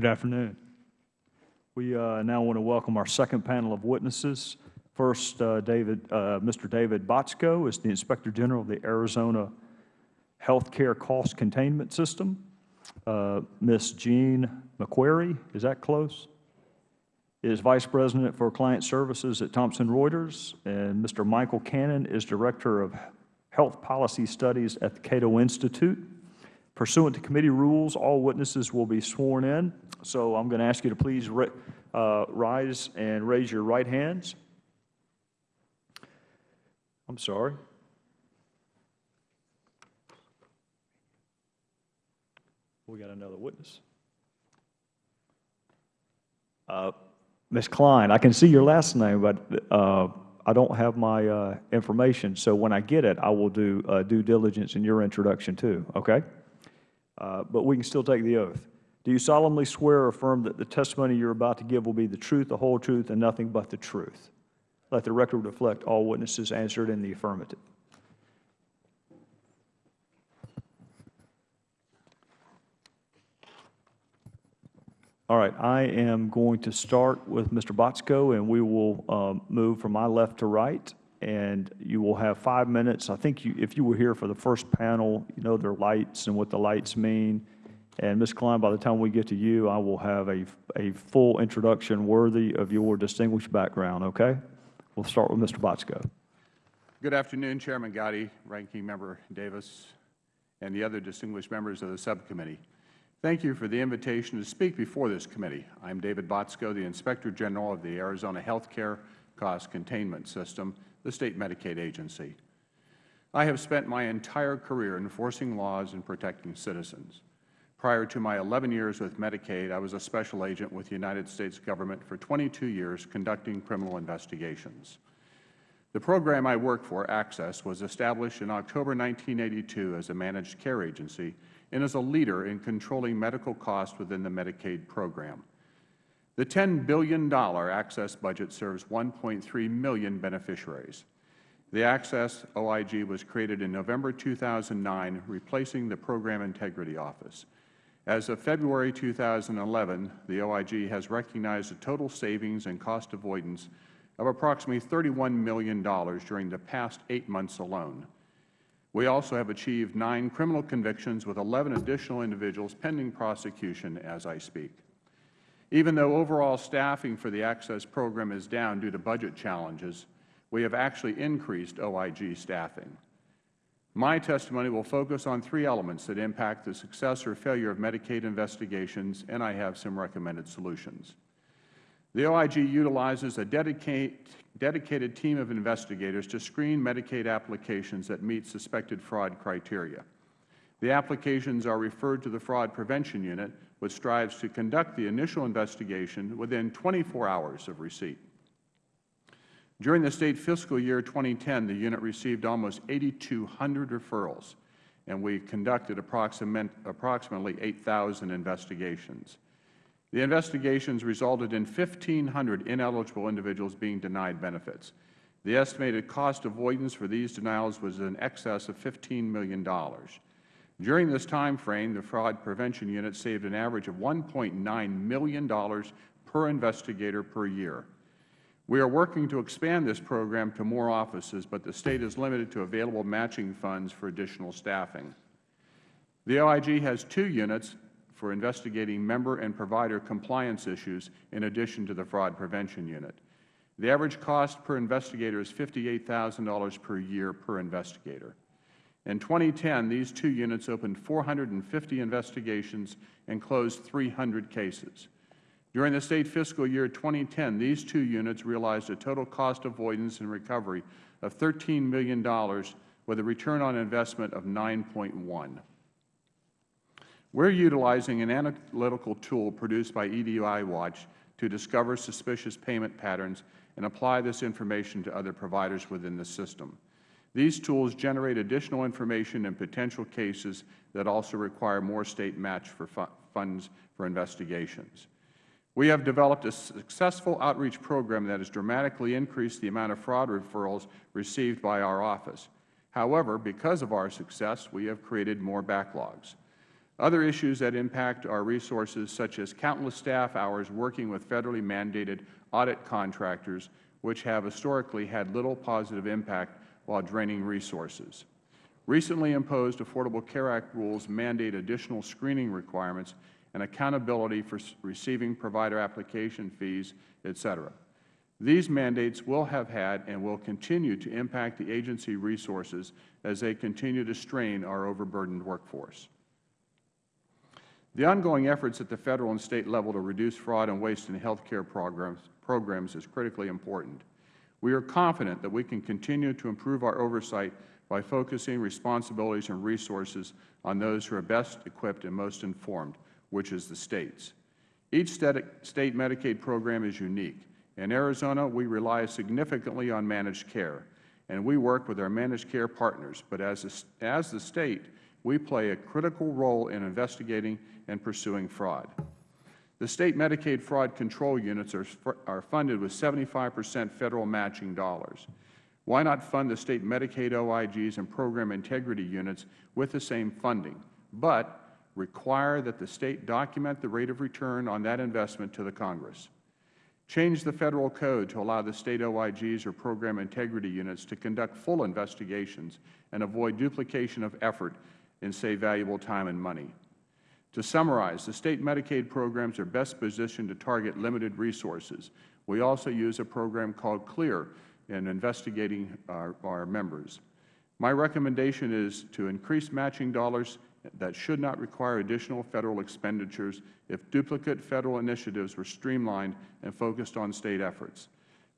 Good afternoon. We uh, now want to welcome our second panel of witnesses. First, uh, David, uh, Mr. David Botsko is the Inspector General of the Arizona Healthcare Cost Containment System. Uh, Ms. Jean McQuarrie, is that close? Is Vice President for Client Services at Thomson Reuters. And Mr. Michael Cannon is Director of Health Policy Studies at the Cato Institute. Pursuant to committee rules, all witnesses will be sworn in. So I'm going to ask you to please uh, rise and raise your right hands. I'm sorry. We got another witness. Uh, Ms. Klein, I can see your last name, but uh, I don't have my uh, information. So when I get it, I will do uh, due diligence in your introduction too, okay? Uh, but we can still take the oath. Do you solemnly swear or affirm that the testimony you are about to give will be the truth, the whole truth, and nothing but the truth? Let the record reflect all witnesses answered in the affirmative. All right, I am going to start with Mr. Botsko, and we will um, move from my left to right and you will have five minutes. I think you, if you were here for the first panel, you know their lights and what the lights mean. And Ms. Klein, by the time we get to you, I will have a, a full introduction worthy of your distinguished background, okay? We'll start with Mr. Botsko. Good afternoon, Chairman Gowdy, Ranking Member Davis, and the other distinguished members of the subcommittee. Thank you for the invitation to speak before this committee. I am David Botsko, the Inspector General of the Arizona Healthcare Cost Containment System, the State Medicaid Agency. I have spent my entire career enforcing laws and protecting citizens. Prior to my 11 years with Medicaid, I was a special agent with the United States Government for 22 years conducting criminal investigations. The program I work for, AHCCCS, was established in October 1982 as a managed care agency and is a leader in controlling medical costs within the Medicaid program. The $10 billion AHCCCS budget serves 1.3 million beneficiaries. The AHCCCS OIG was created in November 2009, replacing the Program Integrity Office. As of February 2011, the OIG has recognized a total savings and cost avoidance of approximately $31 million during the past eight months alone. We also have achieved nine criminal convictions with 11 additional individuals pending prosecution as I speak. Even though overall staffing for the AHCCCS program is down due to budget challenges, we have actually increased OIG staffing. My testimony will focus on three elements that impact the success or failure of Medicaid investigations, and I have some recommended solutions. The OIG utilizes a dedicated team of investigators to screen Medicaid applications that meet suspected fraud criteria. The applications are referred to the Fraud Prevention Unit, which strives to conduct the initial investigation within 24 hours of receipt. During the State fiscal year 2010, the unit received almost 8,200 referrals, and we conducted approximately 8,000 investigations. The investigations resulted in 1,500 ineligible individuals being denied benefits. The estimated cost avoidance for these denials was in excess of $15 million. During this time frame, the Fraud Prevention Unit saved an average of $1.9 million per investigator per year. We are working to expand this program to more offices, but the State is limited to available matching funds for additional staffing. The OIG has two units for investigating member and provider compliance issues in addition to the Fraud Prevention Unit. The average cost per investigator is $58,000 per year per investigator. In 2010, these two units opened 450 investigations and closed 300 cases. During the State fiscal year 2010, these two units realized a total cost avoidance and recovery of $13 million with a return on investment of 9.1. We are utilizing an analytical tool produced by EDI Watch to discover suspicious payment patterns and apply this information to other providers within the system. These tools generate additional information in potential cases that also require more State match for funds for investigations. We have developed a successful outreach program that has dramatically increased the amount of fraud referrals received by our office. However, because of our success, we have created more backlogs. Other issues that impact our resources, such as countless staff hours working with federally mandated audit contractors, which have historically had little positive impact while draining resources. Recently imposed Affordable Care Act rules mandate additional screening requirements and accountability for receiving provider application fees, et cetera. These mandates will have had and will continue to impact the agency resources as they continue to strain our overburdened workforce. The ongoing efforts at the Federal and State level to reduce fraud and waste in health care programs, programs is critically important. We are confident that we can continue to improve our oversight by focusing responsibilities and resources on those who are best equipped and most informed, which is the States. Each State Medicaid program is unique. In Arizona, we rely significantly on managed care, and we work with our managed care partners. But as, a, as the State, we play a critical role in investigating and pursuing fraud. The State Medicaid fraud control units are, are funded with 75 percent Federal matching dollars. Why not fund the State Medicaid OIGs and program integrity units with the same funding, but require that the State document the rate of return on that investment to the Congress? Change the Federal Code to allow the State OIGs or program integrity units to conduct full investigations and avoid duplication of effort and save valuable time and money. To summarize, the State Medicaid programs are best positioned to target limited resources. We also use a program called CLEAR in investigating our, our members. My recommendation is to increase matching dollars that should not require additional Federal expenditures if duplicate Federal initiatives were streamlined and focused on State efforts.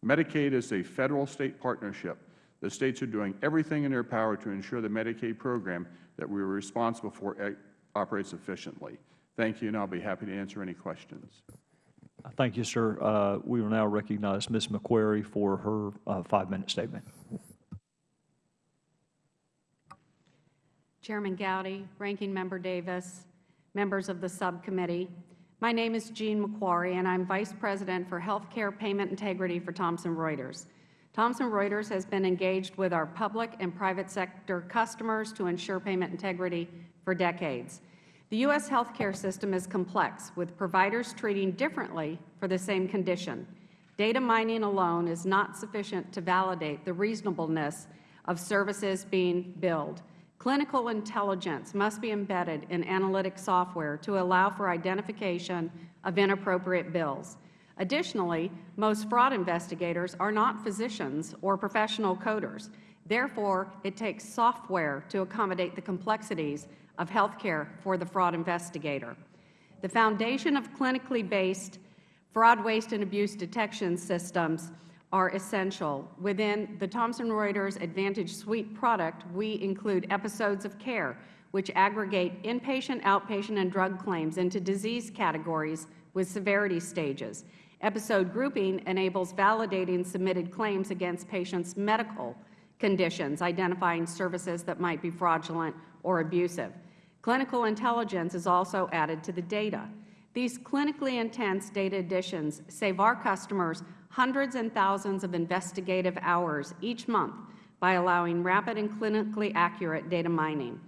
Medicaid is a Federal-State partnership. The States are doing everything in their power to ensure the Medicaid program that we are responsible for operates efficiently. Thank you, and I'll be happy to answer any questions. Thank you, sir. Uh, We will now recognize Ms. McQuarrie for her uh, five-minute statement. Chairman Gowdy, Ranking Member Davis, members of the subcommittee. My name is Jean McQuarrie, and I'm Vice President for Healthcare Payment Integrity for Thomson Reuters. Thomson Reuters has been engaged with our public and private sector customers to ensure payment integrity for decades. The U.S. healthcare system is complex, with providers treating differently for the same condition. Data mining alone is not sufficient to validate the reasonableness of services being billed. Clinical intelligence must be embedded in analytic software to allow for identification of inappropriate bills. Additionally, most fraud investigators are not physicians or professional coders. Therefore, it takes software to accommodate the complexities of healthcare for the fraud investigator. The foundation of clinically based fraud, waste, and abuse detection systems are essential. Within the Thomson Reuters Advantage Suite product, we include episodes of care, which aggregate inpatient, outpatient, and drug claims into disease categories with severity stages. Episode grouping enables validating submitted claims against patients' medical conditions, identifying services that might be fraudulent or abusive. Clinical intelligence is also added to the data. These clinically intense data additions save our customers hundreds and thousands of investigative hours each month by allowing rapid and clinically accurate data mining.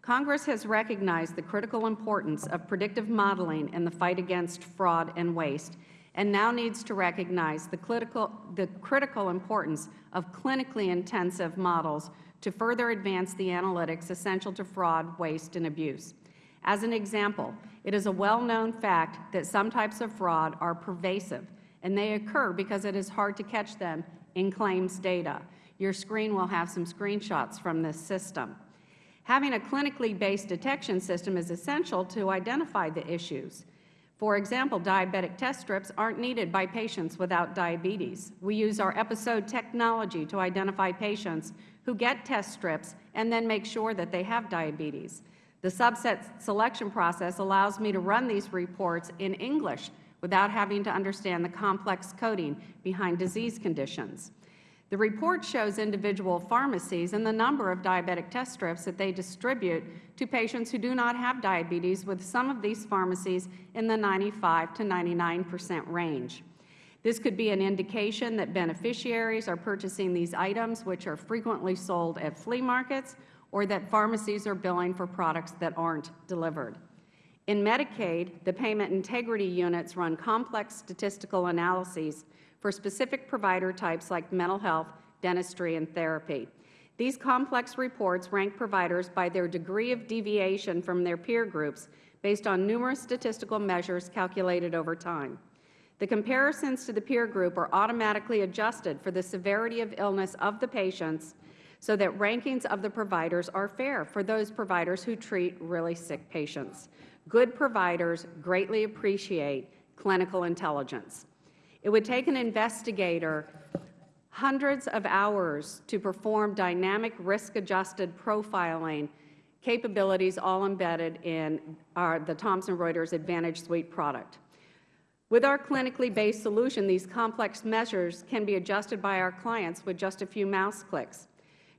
Congress has recognized the critical importance of predictive modeling in the fight against fraud and waste and now needs to recognize the critical, the critical importance of clinically intensive models to further advance the analytics essential to fraud, waste, and abuse. As an example, it is a well-known fact that some types of fraud are pervasive and they occur because it is hard to catch them in claims data. Your screen will have some screenshots from this system. Having a clinically based detection system is essential to identify the issues. For example, diabetic test strips aren't needed by patients without diabetes. We use our episode technology to identify patients who get test strips and then make sure that they have diabetes. The subset selection process allows me to run these reports in English without having to understand the complex coding behind disease conditions. The report shows individual pharmacies and the number of diabetic test strips that they distribute to patients who do not have diabetes, with some of these pharmacies in the 95 to 99 percent range. This could be an indication that beneficiaries are purchasing these items, which are frequently sold at flea markets, or that pharmacies are billing for products that aren't delivered. In Medicaid, the payment integrity units run complex statistical analyses for specific provider types like mental health, dentistry, and therapy. These complex reports rank providers by their degree of deviation from their peer groups based on numerous statistical measures calculated over time. The comparisons to the peer group are automatically adjusted for the severity of illness of the patients so that rankings of the providers are fair for those providers who treat really sick patients. Good providers greatly appreciate clinical intelligence. It would take an investigator hundreds of hours to perform dynamic risk-adjusted profiling capabilities all embedded in our, the Thomson Reuters Advantage Suite product. With our clinically based solution, these complex measures can be adjusted by our clients with just a few mouse clicks.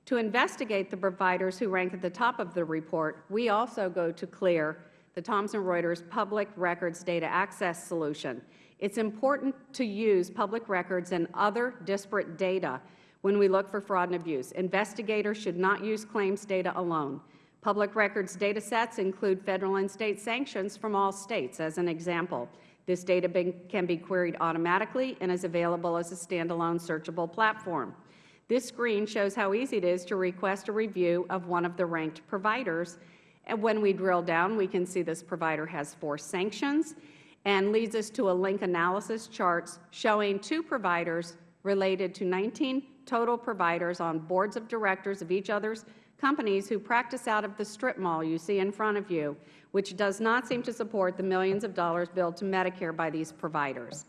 To investigate the providers who rank at the top of the report, we also go to CLEAR, the Thomson Reuters Public Records Data Access Solution. It's important to use public records and other disparate data when we look for fraud and abuse. Investigators should not use claims data alone. Public records data sets include Federal and State sanctions from all States, as an example. This data can be queried automatically and is available as a standalone searchable platform. This screen shows how easy it is to request a review of one of the ranked providers. And when we drill down, we can see this provider has four sanctions and leads us to a link analysis charts showing two providers related to 19 total providers on boards of directors of each other's companies who practice out of the strip mall you see in front of you, which does not seem to support the millions of dollars billed to Medicare by these providers.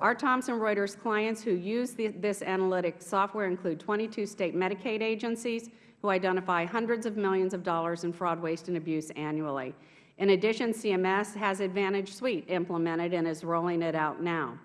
Our Thomson Reuters clients who use the, this analytic software include 22 state Medicaid agencies who identify hundreds of millions of dollars in fraud, waste, and abuse annually. In addition, CMS has Advantage Suite implemented and is rolling it out now.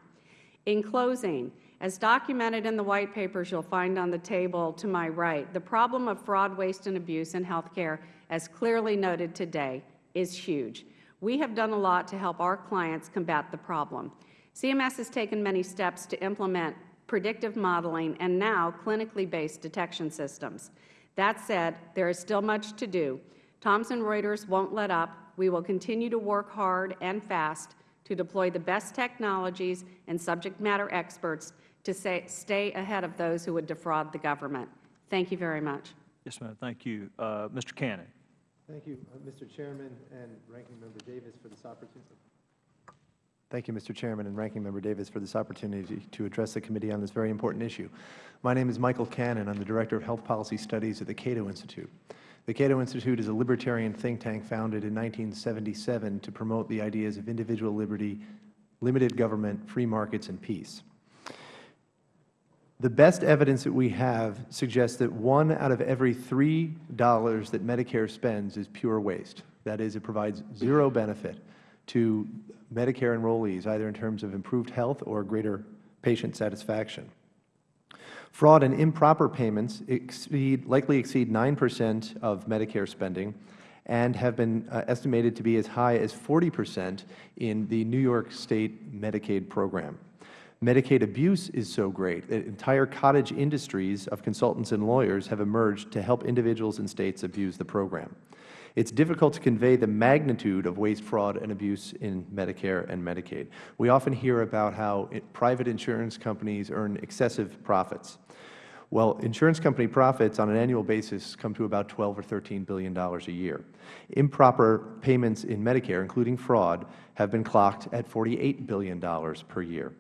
In closing, as documented in the white papers you'll find on the table to my right, the problem of fraud, waste, and abuse in health care, as clearly noted today, is huge. We have done a lot to help our clients combat the problem. CMS has taken many steps to implement predictive modeling and now clinically based detection systems. That said, there is still much to do. Thomson Reuters won't let up. We will continue to work hard and fast to deploy the best technologies and subject matter experts to say, stay ahead of those who would defraud the government. Thank you very much. Yes, ma'am. Thank you. Uh, Mr. Cannon. Thank you, uh, Mr. Chairman and Ranking Member Davis for this opportunity. Thank you, Mr. Chairman and Ranking Member Davis for this opportunity to address the committee on this very important issue. My name is Michael Cannon. I'm the Director of Health Policy Studies at the Cato Institute. The Cato Institute is a libertarian think tank founded in 1977 to promote the ideas of individual liberty, limited government, free markets, and peace. The best evidence that we have suggests that one out of every three dollars that Medicare spends is pure waste. That is, it provides zero benefit to Medicare enrollees, either in terms of improved health or greater patient satisfaction. Fraud and improper payments exceed, likely exceed 9 percent of Medicare spending and have been uh, estimated to be as high as 40 percent in the New York State Medicaid program. Medicaid abuse is so great that entire cottage industries of consultants and lawyers have emerged to help individuals and states abuse the program. It's difficult to convey the magnitude of waste, fraud, and abuse in Medicare and Medicaid. We often hear about how it, private insurance companies earn excessive profits. Well, insurance company profits on an annual basis come to about 12 or 13 billion dollars a year. Improper payments in Medicare, including fraud, have been clocked at 48 billion dollars per year.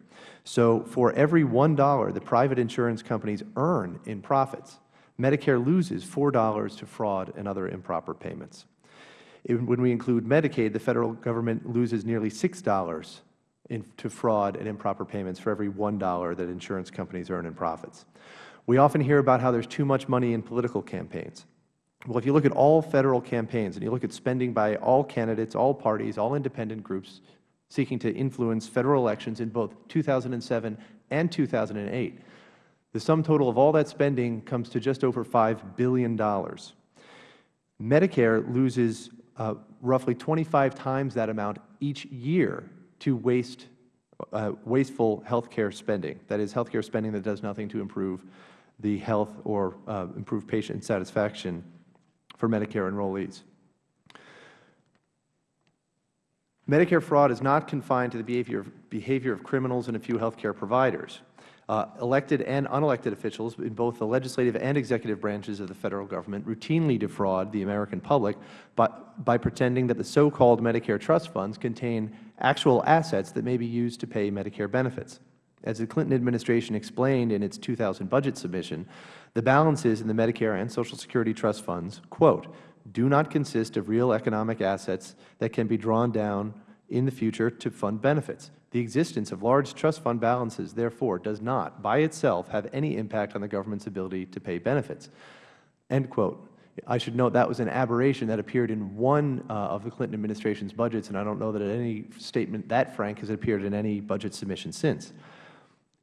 So for every $1 the private insurance companies earn in profits, Medicare loses $4 to fraud and other improper payments. When we include Medicaid, the Federal Government loses nearly $6 in, to fraud and improper payments for every $1 that insurance companies earn in profits. We often hear about how there is too much money in political campaigns. Well, if you look at all Federal campaigns and you look at spending by all candidates, all parties, all independent groups, seeking to influence Federal elections in both 2007 and 2008. The sum total of all that spending comes to just over $5 billion. Medicare loses uh, roughly 25 times that amount each year to waste, uh, wasteful health care spending. That is, health care spending that does nothing to improve the health or uh, improve patient satisfaction for Medicare enrollees. Medicare fraud is not confined to the behavior of, behavior of criminals and a few health care providers. Uh, elected and unelected officials in both the legislative and executive branches of the Federal Government routinely defraud the American public by, by pretending that the so-called Medicare trust funds contain actual assets that may be used to pay Medicare benefits. As the Clinton administration explained in its 2000 budget submission, the balances in the Medicare and Social Security trust funds, quote, do not consist of real economic assets that can be drawn down in the future to fund benefits. The existence of large trust fund balances, therefore, does not, by itself, have any impact on the government's ability to pay benefits. End quote. I should note that was an aberration that appeared in one uh, of the Clinton administration's budgets, and I don't know that any statement that frank has appeared in any budget submission since.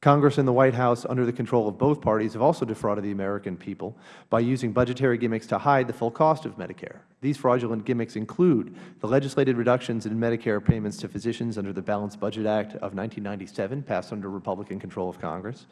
Congress and the White House, under the control of both parties, have also defrauded the American people by using budgetary gimmicks to hide the full cost of Medicare. These fraudulent gimmicks include the legislated reductions in Medicare payments to physicians under the Balanced Budget Act of 1997, passed under Republican control of Congress,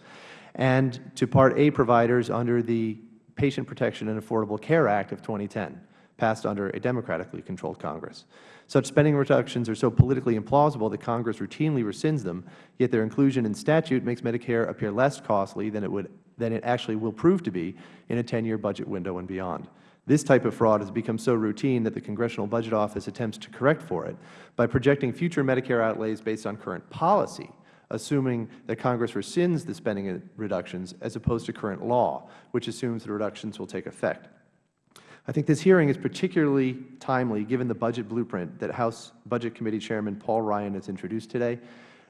and to Part A providers under the Patient Protection and Affordable Care Act of 2010, passed under a Democratically controlled Congress. Such spending reductions are so politically implausible that Congress routinely rescinds them, yet their inclusion in statute makes Medicare appear less costly than it, would, than it actually will prove to be in a 10-year budget window and beyond. This type of fraud has become so routine that the Congressional Budget Office attempts to correct for it by projecting future Medicare outlays based on current policy, assuming that Congress rescinds the spending reductions as opposed to current law, which assumes the reductions will take effect. I think this hearing is particularly timely given the budget blueprint that House Budget Committee Chairman Paul Ryan has introduced today.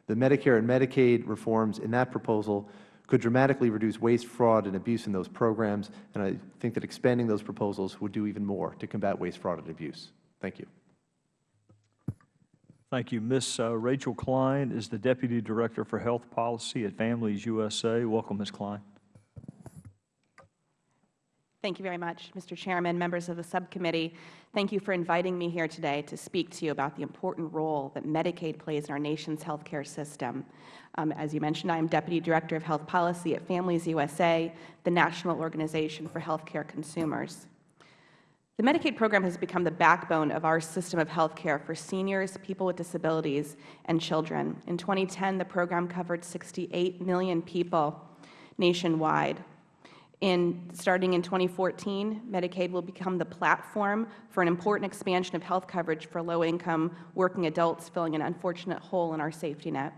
The Medicare and Medicaid reforms in that proposal could dramatically reduce waste, fraud, and abuse in those programs, and I think that expanding those proposals would do even more to combat waste, fraud, and abuse. Thank you. Thank you. Ms. uh, Rachel Klein is the Deputy Director for Health Policy at Families USA. Welcome, Ms. Klein. Thank you very much, Mr. Chairman, members of the subcommittee. Thank you for inviting me here today to speak to you about the important role that Medicaid plays in our nation's health care system. Um, as you mentioned, I am Deputy Director of Health Policy at Families USA, the national organization for health care consumers. The Medicaid program has become the backbone of our system of health care for seniors, people with disabilities, and children. In 2010, the program covered 68 million people nationwide. In, starting in 2014, Medicaid will become the platform for an important expansion of health coverage for low-income working adults, filling an unfortunate hole in our safety net.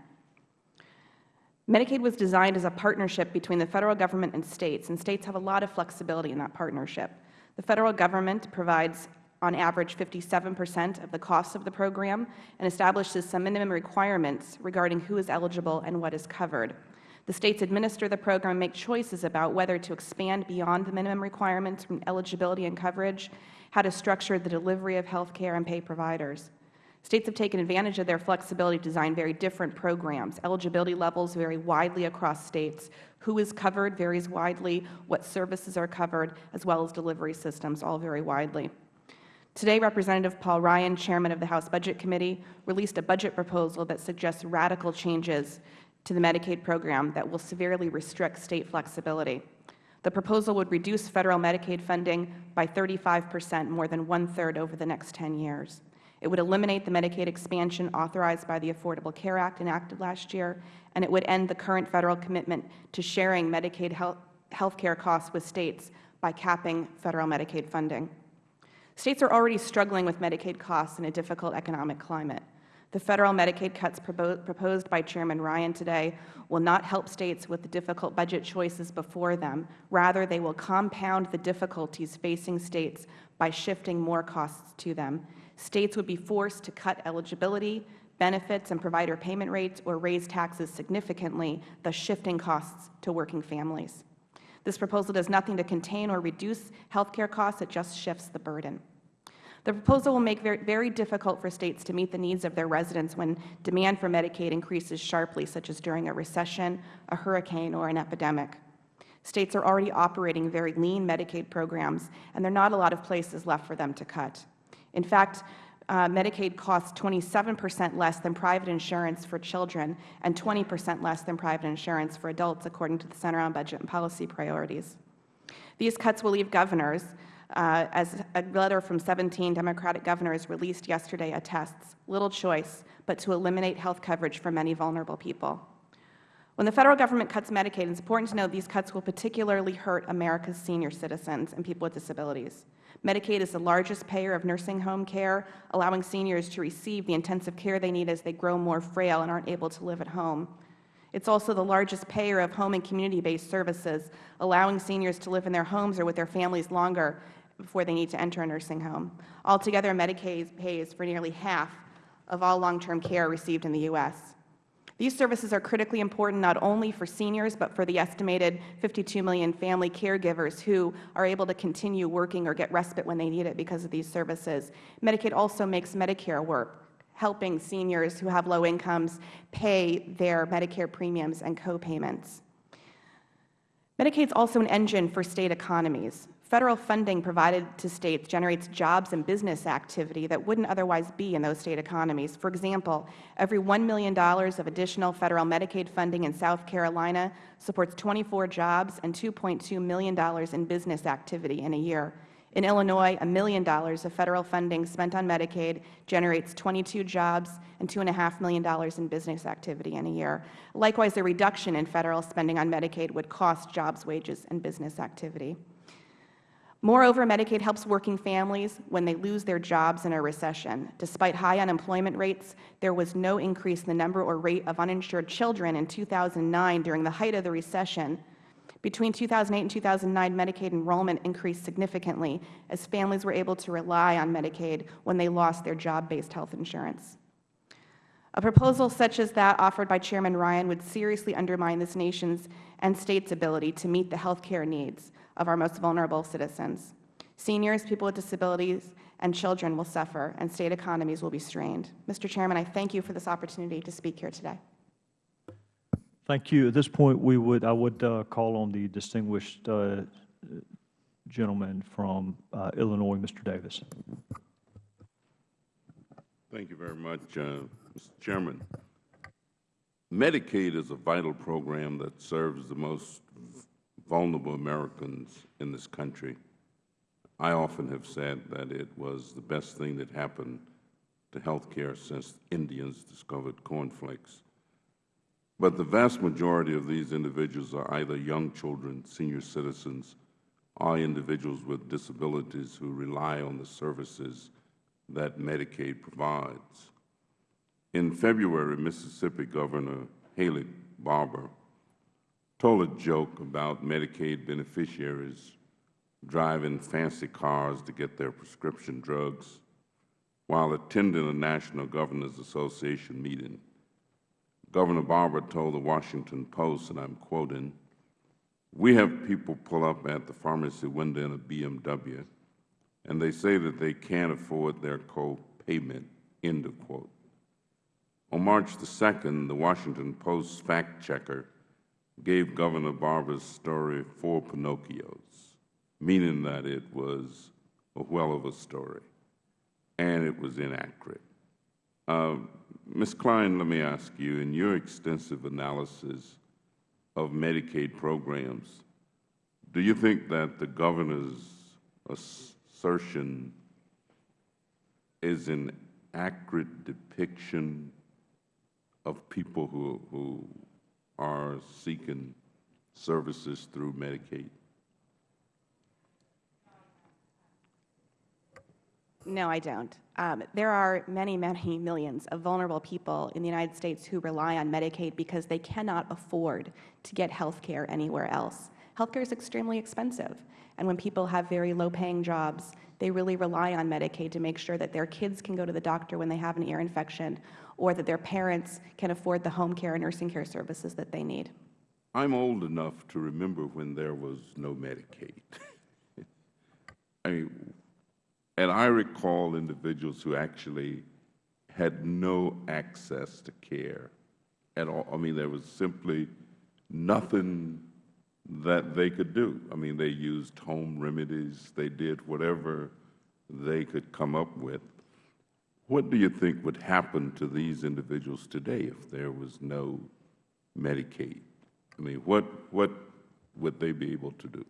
Medicaid was designed as a partnership between the Federal Government and States, and States have a lot of flexibility in that partnership. The Federal Government provides on average 57 percent of the costs of the program and establishes some minimum requirements regarding who is eligible and what is covered. The states administer the program and make choices about whether to expand beyond the minimum requirements from eligibility and coverage, how to structure the delivery of health care and pay providers. States have taken advantage of their flexibility to design very different programs. Eligibility levels vary widely across states. Who is covered varies widely. What services are covered, as well as delivery systems, all vary widely. Today, Representative Paul Ryan, Chairman of the House Budget Committee, released a budget proposal that suggests radical changes to the Medicaid program that will severely restrict State flexibility. The proposal would reduce Federal Medicaid funding by 35 percent, more than one-third over the next 10 years. It would eliminate the Medicaid expansion authorized by the Affordable Care Act enacted last year, and it would end the current Federal commitment to sharing Medicaid health care costs with States by capping Federal Medicaid funding. States are already struggling with Medicaid costs in a difficult economic climate. The Federal Medicaid cuts proposed by Chairman Ryan today will not help States with the difficult budget choices before them. Rather, they will compound the difficulties facing States by shifting more costs to them. States would be forced to cut eligibility, benefits, and provider payment rates or raise taxes significantly, thus shifting costs to working families. This proposal does nothing to contain or reduce health care costs. It just shifts the burden. The proposal will make it very difficult for States to meet the needs of their residents when demand for Medicaid increases sharply, such as during a recession, a hurricane, or an epidemic. States are already operating very lean Medicaid programs, and there are not a lot of places left for them to cut. In fact, uh, Medicaid costs 27 percent less than private insurance for children and 20 percent less than private insurance for adults, according to the Center on Budget and Policy Priorities. These cuts will leave governors uh, as a letter from 17 Democratic governors released yesterday attests, little choice but to eliminate health coverage for many vulnerable people. When the Federal Government cuts Medicaid, it's important to note these cuts will particularly hurt America's senior citizens and people with disabilities. Medicaid is the largest payer of nursing home care, allowing seniors to receive the intensive care they need as they grow more frail and aren't able to live at home. It's also the largest payer of home and community-based services, allowing seniors to live in their homes or with their families longer before they need to enter a nursing home. Altogether, Medicaid pays for nearly half of all long-term care received in the U.S. These services are critically important not only for seniors, but for the estimated 52 million family caregivers who are able to continue working or get respite when they need it because of these services. Medicaid also makes Medicare work, helping seniors who have low incomes pay their Medicare premiums and co-payments. Medicaid is also an engine for State economies. Federal funding provided to States generates jobs and business activity that wouldn't otherwise be in those State economies. For example, every $1 million of additional Federal Medicaid funding in South Carolina supports 24 jobs and $2.2 million in business activity in a year. In Illinois, a million dollars of Federal funding spent on Medicaid generates 22 jobs and $2.5 million in business activity in a year. Likewise, a reduction in Federal spending on Medicaid would cost jobs, wages, and business activity. Moreover, Medicaid helps working families when they lose their jobs in a recession. Despite high unemployment rates, there was no increase in the number or rate of uninsured children in 2009 during the height of the recession. Between 2008 and 2009, Medicaid enrollment increased significantly as families were able to rely on Medicaid when they lost their job-based health insurance. A proposal such as that offered by Chairman Ryan would seriously undermine this nation's and States' ability to meet the health care needs of our most vulnerable citizens. Seniors, people with disabilities, and children will suffer, and State economies will be strained. Mr. Chairman, I thank you for this opportunity to speak here today. Thank you. At this point, we would, I would uh, call on the distinguished uh, gentleman from uh, Illinois, Mr. Davis. Thank you very much, uh, Mr. Chairman. Medicaid is a vital program that serves the most vulnerable Americans in this country. I often have said that it was the best thing that happened to health care since Indians discovered cornflakes. But the vast majority of these individuals are either young children, senior citizens, or individuals with disabilities who rely on the services that Medicaid provides. In February, Mississippi Governor Haley Barbour told a joke about Medicaid beneficiaries driving fancy cars to get their prescription drugs while attending a National Governors Association meeting. Governor Barbour told the Washington Post, and I'm quoting, we have people pull up at the pharmacy window in a BMW, and they say that they can't afford their co-payment, end of quote. On March the 2nd, the Washington Post fact-checker gave Governor Barbour's story four Pinocchios, meaning that it was a well of a story, and it was inaccurate. Uh, Ms. Klein, let me ask you, in your extensive analysis of Medicaid programs, do you think that the Governor's assertion is an accurate depiction of people who, who are seeking services through Medicaid? No, I don't. Um, there are many, many millions of vulnerable people in the United States who rely on Medicaid because they cannot afford to get health care anywhere else. Health care is extremely expensive, and when people have very low-paying jobs, they really rely on Medicaid to make sure that their kids can go to the doctor when they have an ear infection or that their parents can afford the home care and nursing care services that they need. I'm old enough to remember when there was no Medicaid. I mean, and I recall individuals who actually had no access to care at all. I mean, there was simply nothing that they could do. I mean, they used home remedies. They did whatever they could come up with. What do you think would happen to these individuals today if there was no Medicaid? I mean, what, what would they be able to do?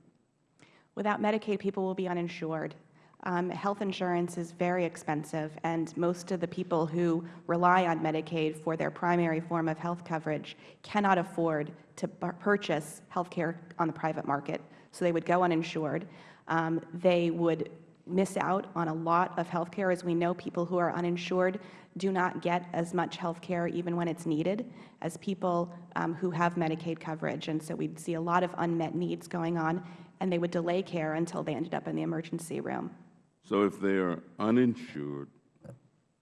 Without Medicaid, people will be uninsured. Um, health insurance is very expensive, and most of the people who rely on Medicaid for their primary form of health coverage cannot afford to purchase health care on the private market. So they would go uninsured. Um, they would miss out on a lot of health care. As we know, people who are uninsured do not get as much health care even when it's needed as people um, who have Medicaid coverage. And so we'd see a lot of unmet needs going on, and they would delay care until they ended up in the emergency room. So if they are uninsured,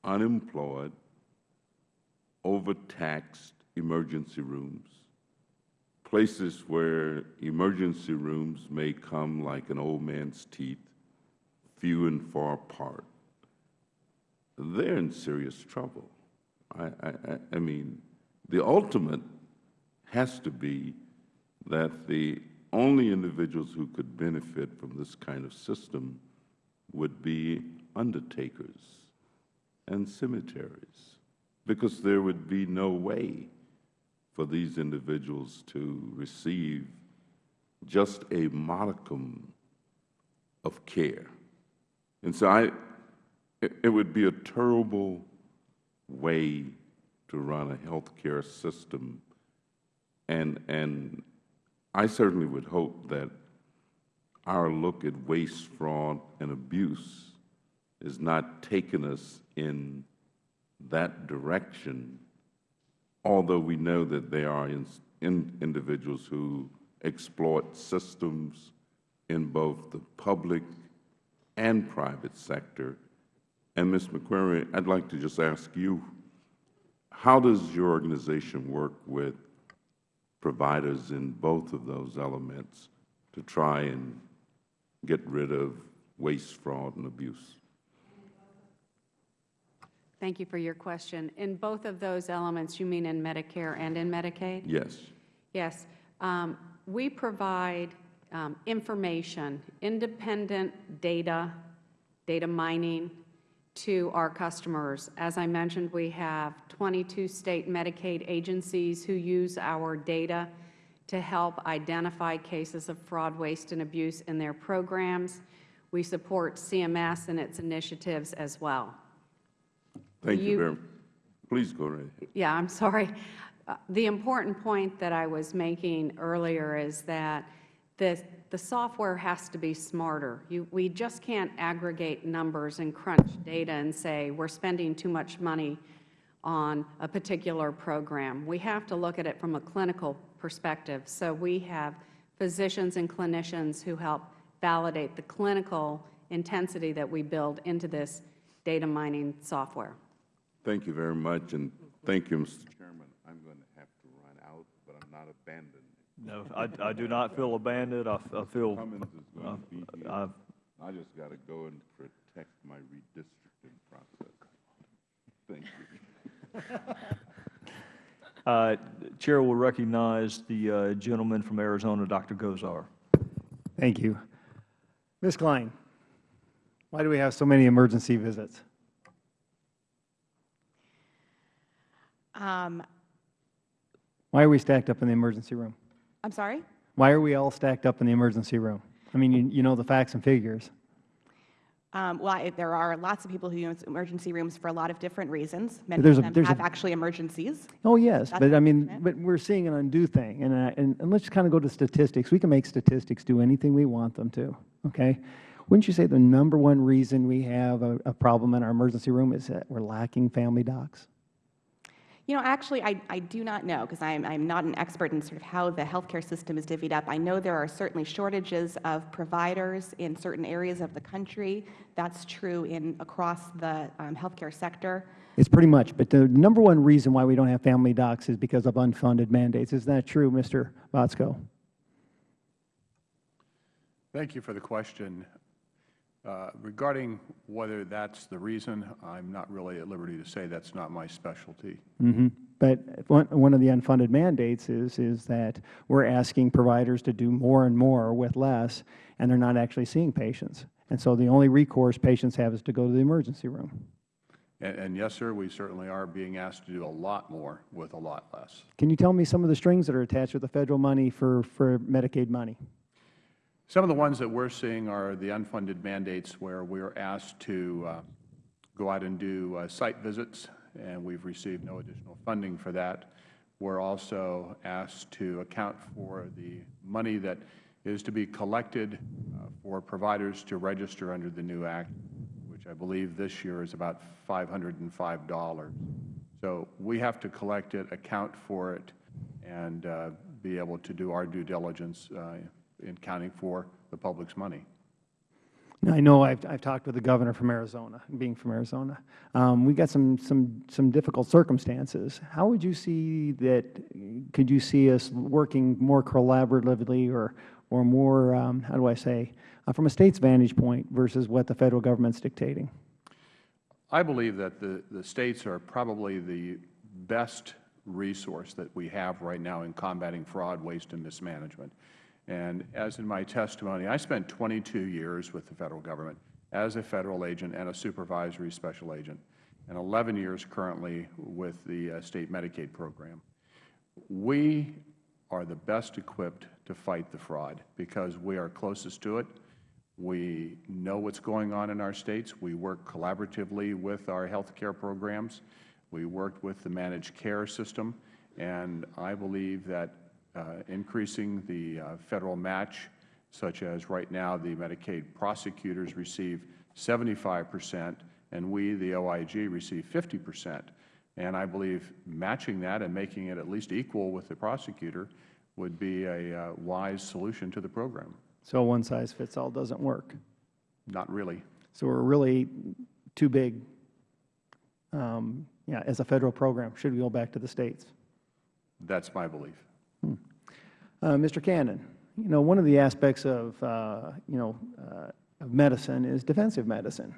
unemployed, overtaxed emergency rooms, places where emergency rooms may come like an old man's teeth, few and far apart, they're in serious trouble. I, I, I- mean, the ultimate has to be that the only individuals who could benefit from this kind of system would be undertakers and cemeteries, because there would be no way for these individuals to receive just a modicum of care. And so I, it, would be a terrible way to run a healthcare system. And, and I certainly would hope that our look at waste, fraud, and abuse is not taking us in that direction, although we know that there are in, in individuals who exploit systems in both the public and private sector. And Ms. McQuarrie, I'd like to just ask you, how does your organization work with providers in both of those elements to try and get rid of waste, fraud, and abuse? Thank you for your question. In both of those elements, you mean in Medicare and in Medicaid? Yes. Yes. Um, We provide um, information, independent data, data mining to our customers. As I mentioned, we have 22 state Medicaid agencies who use our data to help identify cases of fraud, waste, and abuse in their programs. We support CMS and its initiatives as well. Thank you You- very, please go right ahead. Yeah, I'm sorry. Uh, The important point that I was making earlier is that the, the software has to be smarter. You, we just can't aggregate numbers and crunch data and say, we're spending too much money on a particular program. We have to look at it from a clinical perspective. So we have physicians and clinicians who help validate the clinical intensity that we build into this data mining software. Thank you very much, and thank you, Mr. Chairman. I'm going to have to run out, but I'm not abandoning. No, I, I do not feel abandoned. I, I feel, Cummings is going to be here. I've, I just got to go and protect my redistricting process. Thank you. uh, Chair will recognize the uh, gentleman from Arizona, Dr. Gosar. Thank you. Ms. Klein, why do we have so many emergency visits? Um, Why are we stacked up in the emergency room? I'm sorry? Why are we all stacked up in the emergency room? I mean, you, you know the facts and figures. Um, well, I, there are lots of people who use emergency rooms for a lot of different reasons. Many There's of them a- have actually emergencies. Oh, yes, That's but I mean, but we're seeing an undue thing, and, uh, and, and let's just kind of go to statistics. We can make statistics do anything we want them to, okay? Wouldn't you say the number one reason we have a, a problem in our emergency room is that we're lacking family docs? You know, actually, I, I do not know because I'm, I'm not an expert in sort of how the healthcare system is divvied up. I know there are certainly shortages of providers in certain areas of the country. That's true in across the um, healthcare sector. It's pretty much, but the number one reason why we don't have family docs is because of unfunded mandates. Is that true, Mr. Botsko? Thank you for the question. Uh, Regarding whether that's the reason, I'm not really at liberty to say that's not my specialty. hmm But one, one of the unfunded mandates is, is that we're asking providers to do more and more with less, and they're not actually seeing patients. And so the only recourse patients have is to go to the emergency room. And and yes, sir, we certainly are being asked to do a lot more with a lot less. Can you tell me some of the strings that are attached with the federal money for, for Medicaid money? Some of the ones that we're seeing are the unfunded mandates where we're asked to uh, go out and do uh, site visits, and we've received no additional funding for that. We're also asked to account for the money that is to be collected uh, for providers to register under the new Act, which I believe this year is about $505. So we have to collect it, account for it, and uh, be able to do our due diligence uh, in counting for the public's money. Now, I know I've, I've talked with the governor from Arizona, being from Arizona. Um, we got some, some, some difficult circumstances. How would you see that, could you see us working more collaboratively or, or more, um, how do I say, uh, from a state's vantage point versus what the federal government's dictating? I believe that the, the states are probably the best resource that we have right now in combating fraud, waste, and mismanagement. And as in my testimony, I spent 22 years with the Federal Government as a Federal agent and a supervisory special agent, and 11 years currently with the uh, State Medicaid program. We are the best equipped to fight the fraud because we are closest to it. We know what's going on in our states. We work collaboratively with our health care programs. We worked with the managed care system, and I believe that increasing the uh, Federal match, such as right now the Medicaid prosecutors receive 75 percent, and we, the OIG, receive 50 percent. And I believe matching that and making it at least equal with the prosecutor would be a uh, wise solution to the program. So one size fits all doesn't work. Not really. So we're really too big, um, yeah, as a federal program. Should we go back to the states? That's my belief. Uh, Mr. Cannon, you know, one of the aspects of, uh, you know, uh, of medicine is defensive medicine.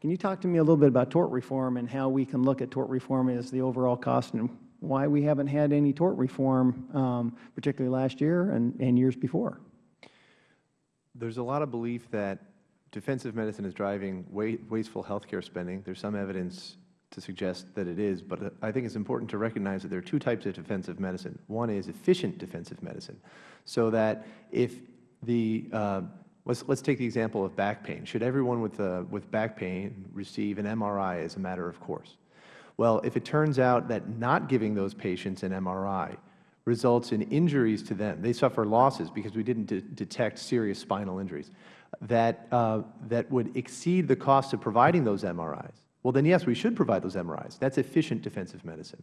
Can you talk to me a little bit about tort reform and how we can look at tort reform as the overall cost and why we haven't had any tort reform, um, particularly last year and, and years before? There's a lot of belief that defensive medicine is driving wa wasteful healthcare spending. There's some evidence to suggest that it is, but I think it's important to recognize that there are two types of defensive medicine. One is efficient defensive medicine, so that if the uh, let's let's take the example of back pain. Should everyone with uh, with back pain receive an MRI as a matter of course? Well, if it turns out that not giving those patients an MRI results in injuries to them, they suffer losses because we didn't de detect serious spinal injuries, that uh, that would exceed the cost of providing those MRIs well, then yes, we should provide those MRIs. That's efficient defensive medicine.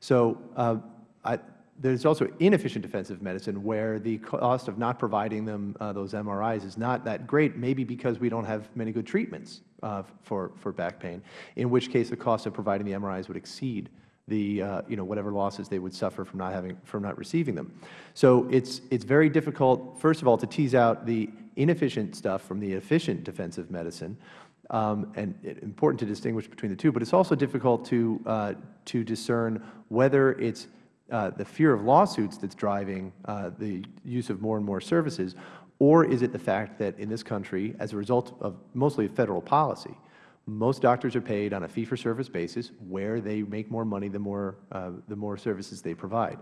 So uh, there's also inefficient defensive medicine where the cost of not providing them uh, those MRIs is not that great, maybe because we don't have many good treatments uh, for, for back pain, in which case the cost of providing the MRIs would exceed the uh, you know whatever losses they would suffer from not having from not receiving them. So it's it's very difficult first of all to tease out the inefficient stuff from the efficient defensive medicine um, and it, important to distinguish between the two. But it's also difficult to uh, to discern whether it's uh, the fear of lawsuits that's driving uh, the use of more and more services, or is it the fact that in this country, as a result of mostly federal policy, most doctors are paid on a fee-for-service basis where they make more money the more, uh, the more services they provide.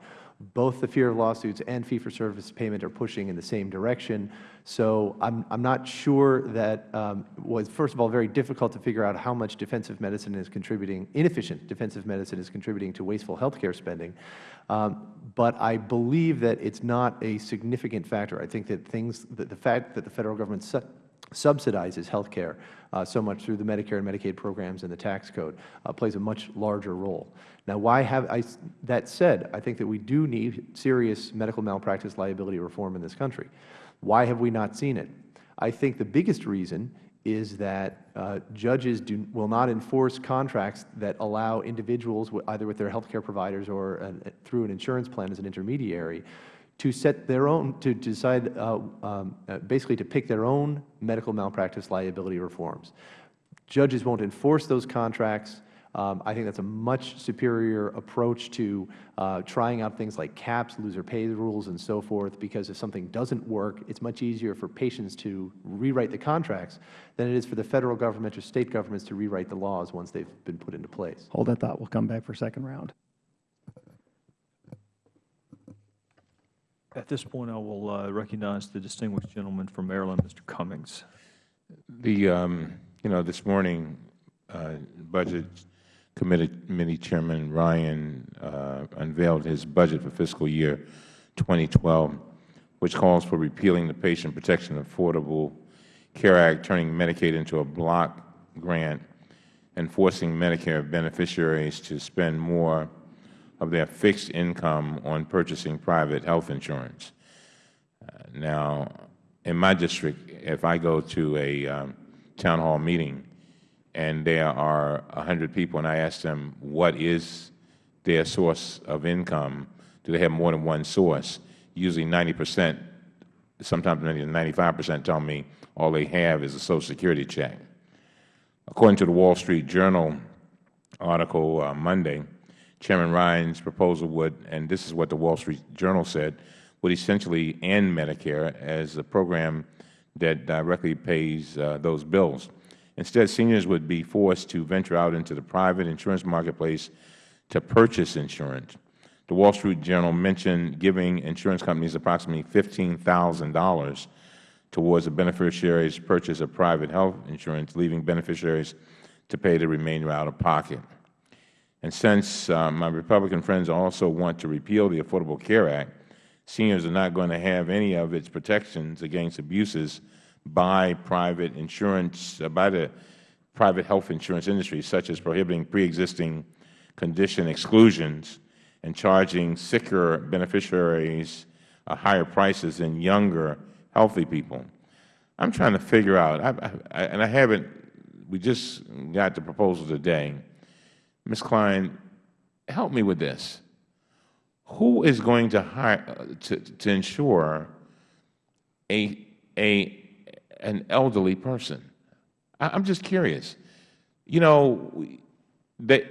Both the fear of lawsuits and fee-for-service payment are pushing in the same direction. So I'm, I'm not sure that um, was, first of all, very difficult to figure out how much defensive medicine is contributing, inefficient defensive medicine is contributing to wasteful health care spending. Um, but I believe that it's not a significant factor. I think that things, that the fact that the Federal Government subsidizes health care uh, so much through the Medicare and Medicaid programs and the tax code uh, plays a much larger role. Now, why have I, that said, I think that we do need serious medical malpractice liability reform in this country. Why have we not seen it? I think the biggest reason is that uh, judges do, will not enforce contracts that allow individuals, either with their health care providers or through an insurance plan as an intermediary, to set their own, to decide, uh, um, uh, basically to pick their own medical malpractice liability reforms. Judges won't enforce those contracts. Um, I think that's a much superior approach to uh, trying out things like caps, loser pay rules, and so forth, because if something doesn't work, it's much easier for patients to rewrite the contracts than it is for the Federal Government or State governments to rewrite the laws once they've been put into place. Hold that thought. We'll come back for second round. At this point, I will uh, recognize the distinguished gentleman from Maryland, Mr. Cummings. The, um, you know, this morning, uh, Budget Committee Chairman Ryan uh, unveiled his budget for fiscal year 2012, which calls for repealing the Patient Protection Affordable Care Act, turning Medicaid into a block grant, and forcing Medicare beneficiaries to spend more of their fixed income on purchasing private health insurance. Uh, Now, in my district, if I go to a um, town hall meeting and there are 100 people and I ask them what is their source of income, do they have more than one source? Usually 90 percent, sometimes maybe 95 percent tell me all they have is a Social Security check. According to the Wall Street Journal article uh, Monday, Chairman Ryan's proposal would, and this is what the Wall Street Journal said, would essentially end Medicare as a program that directly pays uh, those bills. Instead, seniors would be forced to venture out into the private insurance marketplace to purchase insurance. The Wall Street Journal mentioned giving insurance companies approximately $15,000 towards a beneficiary's purchase of private health insurance, leaving beneficiaries to pay the remainder out of pocket. And since uh, my Republican friends also want to repeal the Affordable Care Act, seniors are not going to have any of its protections against abuses by private insurance, uh, by the private health insurance industry, such as prohibiting pre-existing condition exclusions and charging sicker beneficiaries uh, higher prices than younger, healthy people. I'm trying to figure out, I, I, and I haven't, we just got the proposal today. Ms. Klein, help me with this. Who is going to hire, uh, to, to ensure a, a, an elderly person? I, I'm just curious. You know, they,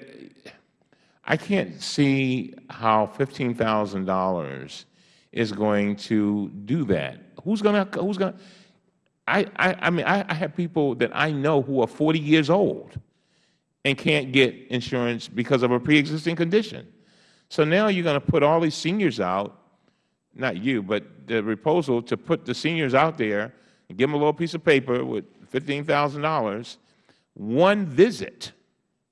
I can't see how $15,000 is going to do that. Who's going to, who's going to, I, I, I mean, I, I have people that I know who are 40 years old and can't get insurance because of a pre-existing condition. So now you're going to put all these seniors out, not you, but the proposal to put the seniors out there and give them a little piece of paper with $15,000, one visit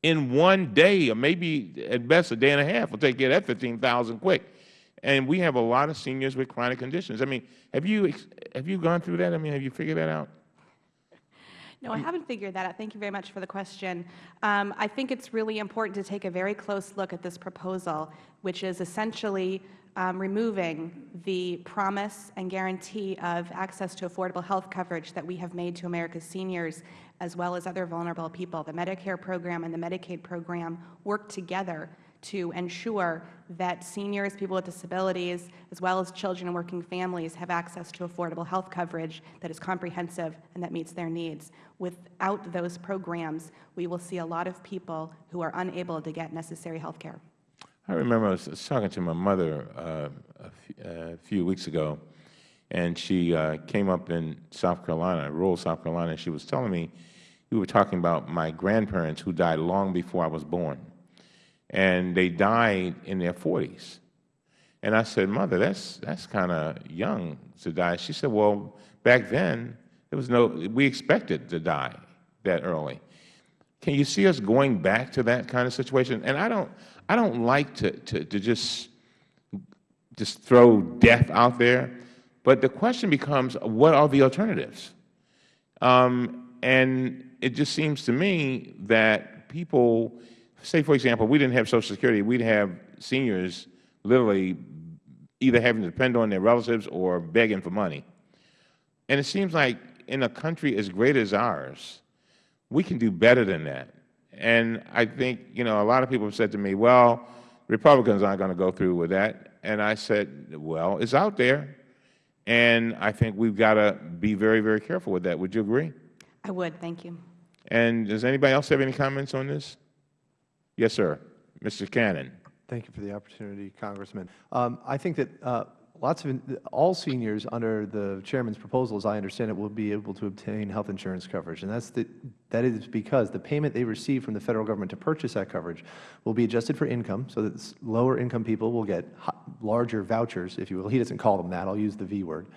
in one day, or maybe at best a day and a half, will take care of that 15000 quick. And we have a lot of seniors with chronic conditions. I mean, have you, have you gone through that? I mean, have you figured that out? No, I haven't figured that out. Thank you very much for the question. Um, I think it's really important to take a very close look at this proposal, which is essentially um, removing the promise and guarantee of access to affordable health coverage that we have made to America's seniors as well as other vulnerable people. The Medicare program and the Medicaid program work together to ensure that seniors, people with disabilities, as well as children and working families have access to affordable health coverage that is comprehensive and that meets their needs. Without those programs, we will see a lot of people who are unable to get necessary health care. I remember I was talking to my mother uh, a, few weeks ago, and she uh, came up in South Carolina, rural South Carolina, and she was telling me, we were talking about my grandparents who died long before I was born and they died in their 40s. And I said, Mother, that's, that's kind of young to die. She said, Well, back then, there was no, we expected to die that early. Can you see us going back to that kind of situation? And I don't, I don't like to, to, to just, just throw death out there, but the question becomes, what are the alternatives? Um, and it just seems to me that people say, for example, we didn't have Social Security, we'd have seniors literally either having to depend on their relatives or begging for money. And it seems like in a country as great as ours, we can do better than that. And I think, you know, a lot of people have said to me, well, Republicans aren't going to go through with that. And I said, well, it's out there. And I think we've got to be very, very careful with that. Would you agree? I would. Thank you. And does anybody else have any comments on this? Yes, sir. Mr. Cannon. Thank you for the opportunity, Congressman. Um, I think that uh, lots of all seniors under the chairman's proposal, as I understand it, will be able to obtain health insurance coverage, and that's the, that is because the payment they receive from the federal government to purchase that coverage will be adjusted for income, so that lower income people will get larger vouchers, if you will. He doesn't call them that. I'll use the V word.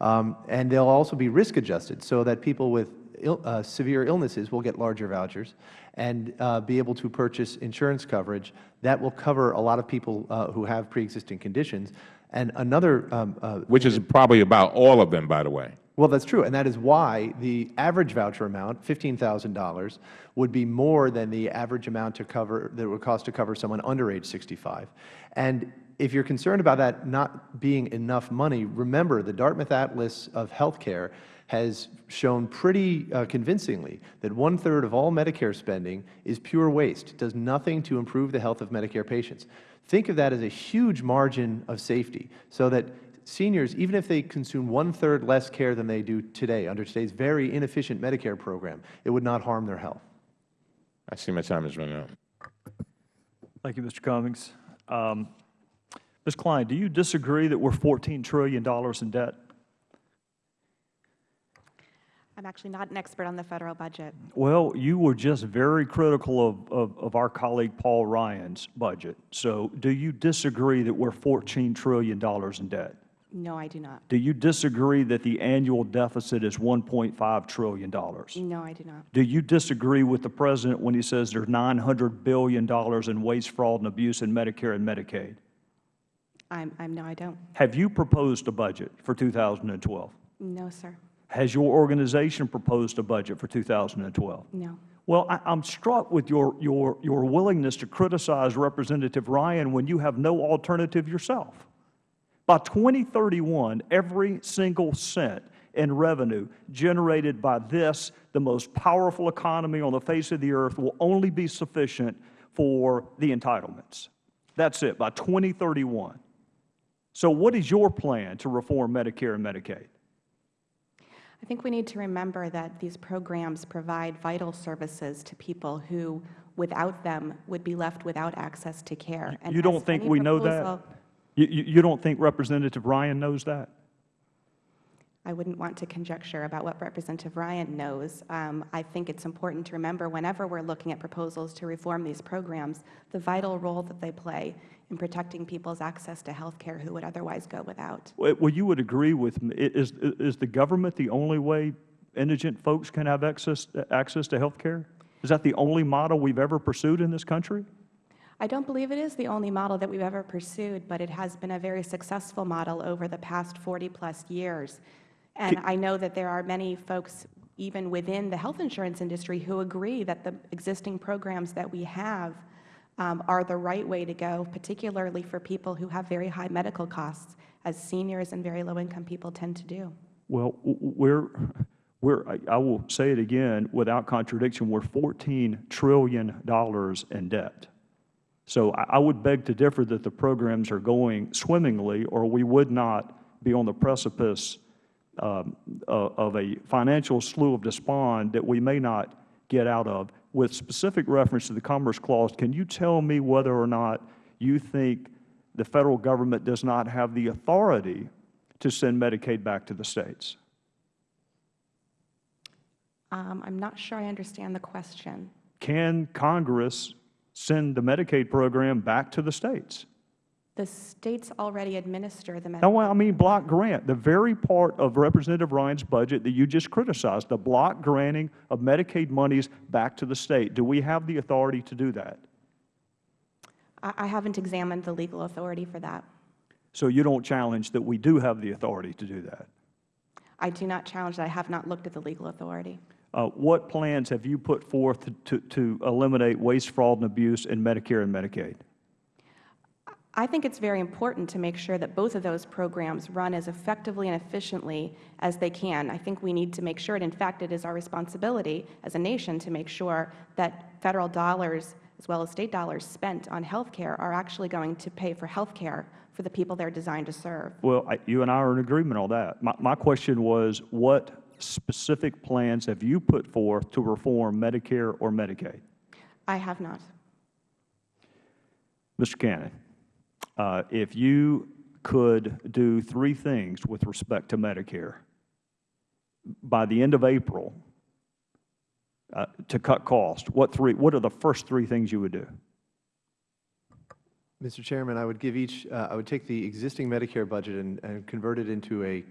Um, and they'll also be risk adjusted so that people with Ill, uh, severe illnesses will get larger vouchers and uh, be able to purchase insurance coverage that will cover a lot of people uh, who have pre-existing conditions. And another, um, uh, Which is probably about all of them, by the way. well, that's true, and that is why the average voucher amount, $15,000, would be more than the average amount to cover that it would cost to cover someone under age 65. And if you're concerned about that not being enough money, remember the Dartmouth Atlas of Healthcare has shown pretty uh, convincingly that one-third of all Medicare spending is pure waste, does nothing to improve the health of Medicare patients. Think of that as a huge margin of safety so that seniors, even if they consume one-third less care than they do today under today's very inefficient Medicare program, it would not harm their health. I see my time is running out. Thank you, Mr. Cummings. Um, Ms. Klein, do you disagree that we're $14 trillion in debt? I'm actually not an expert on the Federal budget. Well, you were just very critical of, of, of our colleague Paul Ryan's budget. So do you disagree that we're $14 trillion in debt? No, I do not. Do you disagree that the annual deficit is $1.5 trillion? No, I do not. Do you disagree with the President when he says there's $900 billion in waste, fraud, and abuse in Medicare and Medicaid? I'm, I'm, no, I don't. Have you proposed a budget for 2012? No, sir. Has your organization proposed a budget for 2012? No. Well, I, I'm struck with your, your, your willingness to criticize Representative Ryan when you have no alternative yourself. By 2031, every single cent in revenue generated by this, the most powerful economy on the face of the earth, will only be sufficient for the entitlements. That's it, by 2031. So what is your plan to reform Medicare and Medicaid? I think we need to remember that these programs provide vital services to people who, without them, would be left without access to care. And You don't think we know that? You, you you don't think Representative Ryan knows that? I wouldn't want to conjecture about what Representative Ryan knows. Um, I think it's important to remember whenever we're looking at proposals to reform these programs, the vital role that they play in protecting people's access to health care who would otherwise go without. Well, you would agree with me. Is, is the government the only way indigent folks can have access, access to health care? Is that the only model we've ever pursued in this country? I don't believe it is the only model that we've ever pursued, but it has been a very successful model over the past 40-plus years. And I know that there are many folks, even within the health insurance industry, who agree that the existing programs that we have um, are the right way to go, particularly for people who have very high medical costs, as seniors and very low-income people tend to do. Well, we're, we're, I- will say it again, without contradiction, we're $14 trillion in debt. So I, would beg to differ that the programs are going swimmingly, or we would not be on the precipice um, of a financial slough of despond that we may not get out of. With specific reference to the Commerce Clause, can you tell me whether or not you think the Federal Government does not have the authority to send Medicaid back to the States? Um, I'm not sure I understand the question. Can Congress send the Medicaid program back to the States? The states already administer the Medicaid. No, I mean block grant, the very part of Representative Ryan's budget that you just criticized, the block granting of Medicaid monies back to the state. Do we have the authority to do that? I I haven't examined the legal authority for that. So you don't challenge that we do have the authority to do that? I do not challenge that. I have not looked at the legal authority. Uh, What plans have you put forth to- to to eliminate waste, fraud, and abuse in Medicare and Medicaid? I think it's very important to make sure that both of those programs run as effectively and efficiently as they can. I think we need to make sure, and in fact, it is our responsibility as a nation to make sure that Federal dollars as well as State dollars spent on health care are actually going to pay for health care for the people they're designed to serve. Well, I- you and I are in agreement on that. My my question was, what specific plans have you put forth to reform Medicare or Medicaid? I have not. Mr. Cannon, if you could do three things with respect to Medicare by the end of April uh, to cut costs, what three? What are the first three things you would do? Mr. Chairman, I would give each, uh, I would take the existing Medicare budget and, and convert it into a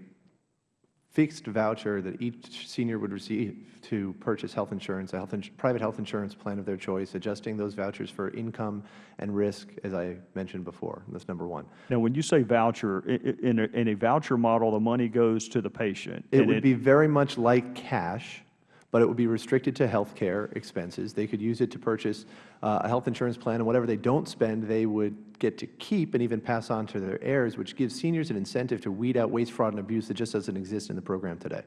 fixed voucher that each senior would receive to purchase health insurance, a health ins private health insurance plan of their choice, adjusting those vouchers for income and risk, as I mentioned before. That's number one. Now, when you say voucher, in a, in a voucher model, the money goes to the patient. It would be very much like cash, but it would be restricted to health care expenses. They could use it to purchase uh, a health insurance plan, and whatever they don't spend, they would get to keep and even pass on to their heirs, which gives seniors an incentive to weed out waste, fraud, and abuse that just doesn't exist in the program today.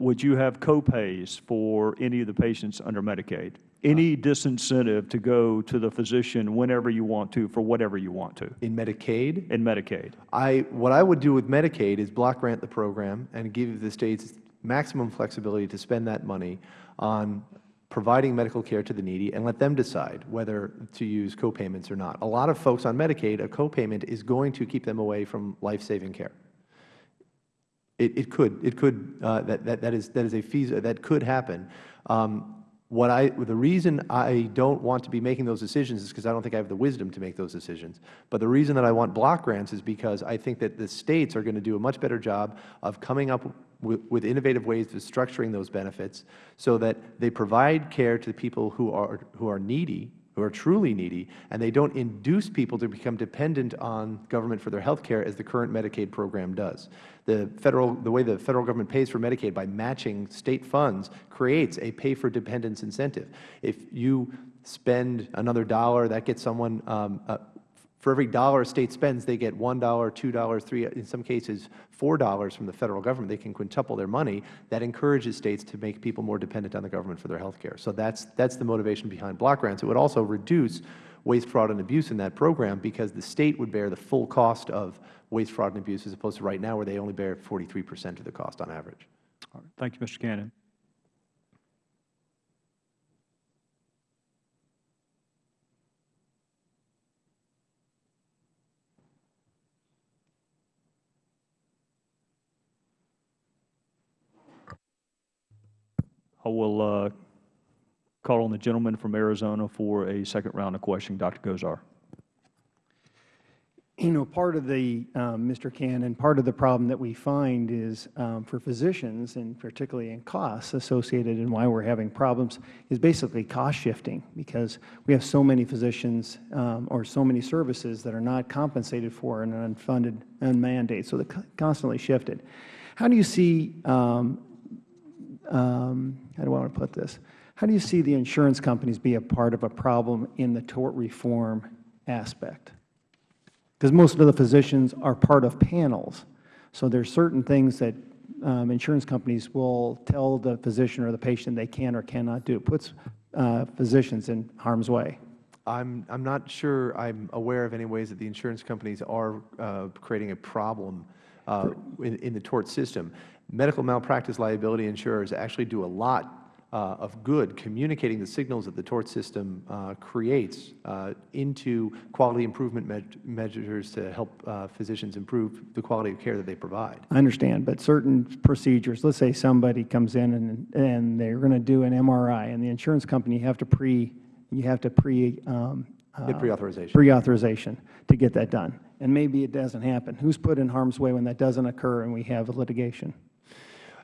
Would you have copays for any of the patients under Medicaid? Any disincentive to go to the physician whenever you want to, for whatever you want to, In Medicaid, in Medicaid? I, what I would do with Medicaid is block grant the program and give the states maximum flexibility to spend that money on providing medical care to the needy and let them decide whether to use copayments or not. A lot of folks on Medicaid, a copayment is going to keep them away from life-saving care. It, it could, it could, uh, that, that, that is, that is a fees, that could happen. Um, what I, the reason I don't want to be making those decisions is because I don't think I have the wisdom to make those decisions. But the reason that I want block grants is because I think that the states are going to do a much better job of coming up with, with innovative ways of structuring those benefits so that they provide care to the people who are, who are needy, who are truly needy, and they don't induce people to become dependent on government for their health care as the current Medicaid program does. The, federal, the way the Federal Government pays for Medicaid by matching State funds creates a pay-for-dependence incentive. If you spend another dollar, that gets someone, um, uh, for every dollar a State spends, they get $1, $2, $3, in some cases $4 from the Federal Government. They can quintuple their money. That encourages States to make people more dependent on the government for their health care. So that's, that's the motivation behind block grants. It would also reduce waste, fraud, and abuse in that program because the State would bear the full cost of waste, fraud, and abuse as opposed to right now where they only bear 43 percent of the cost on average. All right. Thank you, Mr. Cannon. I will uh, call on the gentleman from Arizona for a second round of questioning. Dr. Gosar. You know, part of the, um, Mr. Cannon, part of the problem that we find is um, for physicians, and particularly in costs associated and why we're having problems, is basically cost shifting because we have so many physicians um, or so many services that are not compensated for in an unfunded mandate, so they're constantly shifted. How do you see, um, how do I want to put this? How do you see the insurance companies be a part of a problem in the tort reform aspect? Because most of the physicians are part of panels. So there's certain things that um, insurance companies will tell the physician or the patient they can or cannot do. It puts uh, physicians in harm's way. I'm, I'm not sure I'm aware of any ways that the insurance companies are uh, creating a problem uh, in, in the tort system. Medical malpractice liability insurers actually do a lot uh, of good communicating the signals that the tort system uh, creates uh, into quality improvement me measures to help uh, physicians improve the quality of care that they provide. I understand, but certain procedures, let's say somebody comes in and, and they're going to do an MRI, and the insurance company, you have to pre, you have to pre, um, Get uh, pre-authorization. pre-authorization to get that done. And maybe it doesn't happen. Who's put in harm's way when that doesn't occur and we have a litigation?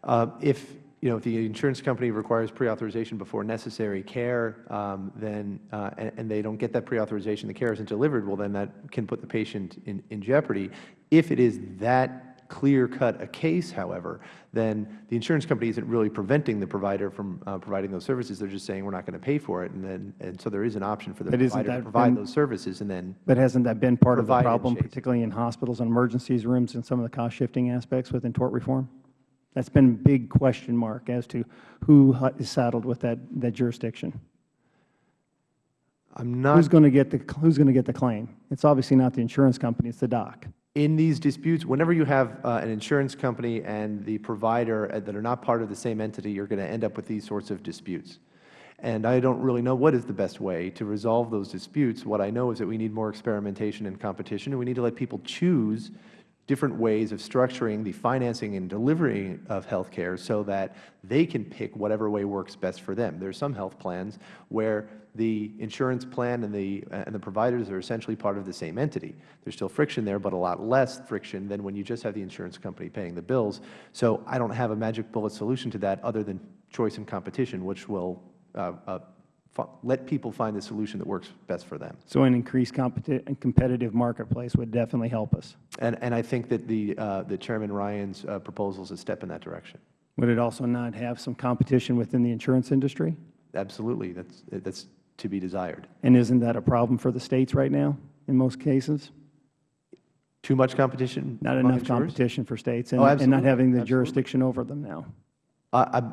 Uh, If, you know, if the insurance company requires pre-authorization before necessary care, um, then, uh, and and they don't get that pre-authorization, the care isn't delivered, well, then that can put the patient in in jeopardy. If it is that clear-cut a case, however, then the insurance company isn't really preventing the provider from uh, providing those services. They're just saying, we're not going to pay for it, and then, and so there is an option for the But provider to that provide been- those services, and then But hasn't that been part of the problem, particularly in hospitals and emergencies rooms and some of the cost-shifting aspects within tort reform? That's been a big question mark as to who is saddled with that, that jurisdiction. I'm not Who's going to get the, who's going to get the claim? It's obviously not the insurance company, it's the doc. In these disputes, whenever you have uh, an insurance company and the provider uh, that are not part of the same entity, you're going to end up with these sorts of disputes. And I don't really know what is the best way to resolve those disputes. What I know is that we need more experimentation and competition, and we need to let people choose different ways of structuring the financing and delivery of health care so that they can pick whatever way works best for them. There are some health plans where the insurance plan and the, and the providers are essentially part of the same entity. There's still friction there, but a lot less friction than when you just have the insurance company paying the bills. So I don't have a magic bullet solution to that other than choice and competition, which will uh, uh, let people find the solution that works best for them. So an increased competi competitive marketplace would definitely help us. And, and I think that the, uh, the Chairman Ryan's uh, proposal is a step in that direction. Would it also not have some competition within the insurance industry? Absolutely. That's, that's to be desired. And isn't that a problem for the states right now in most cases? Too much competition? Not enough insurers? competition for states and, Oh, and not having the Absolutely. jurisdiction over them now. I- I'm,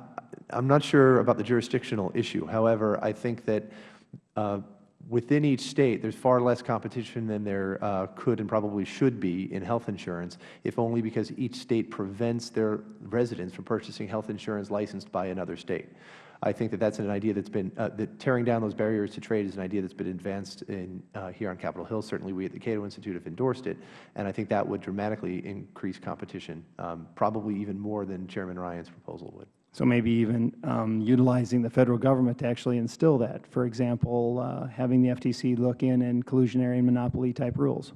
I'm not sure about the jurisdictional issue. However, I think that uh, within each state, there's far less competition than there uh, could and probably should be in health insurance, if only because each state prevents their residents from purchasing health insurance licensed by another state. I think that that's an idea that's been, uh, that tearing down those barriers to trade is an idea that's been advanced in, uh, here on Capitol Hill. Certainly, we at the Cato Institute have endorsed it, and I think that would dramatically increase competition, um, probably even more than Chairman Ryan's proposal would. So maybe even um, utilizing the Federal Government to actually instill that. For example, uh, having the FTC look in and collusionary and monopoly type rules.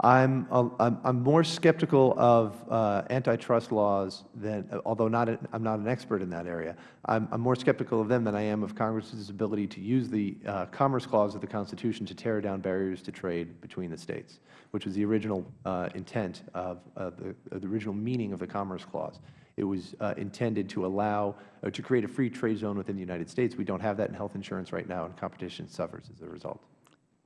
I'm, I'm, more skeptical of uh, antitrust laws than, although not, a, I'm not an expert in that area, I'm, I'm more skeptical of them than I am of Congress's ability to use the uh, Commerce Clause of the Constitution to tear down barriers to trade between the states, which was the original uh, intent of, the, of the original meaning of the Commerce Clause. It was uh, intended to allow, to create a free trade zone within the United States. We don't have that in health insurance right now, and competition suffers as a result.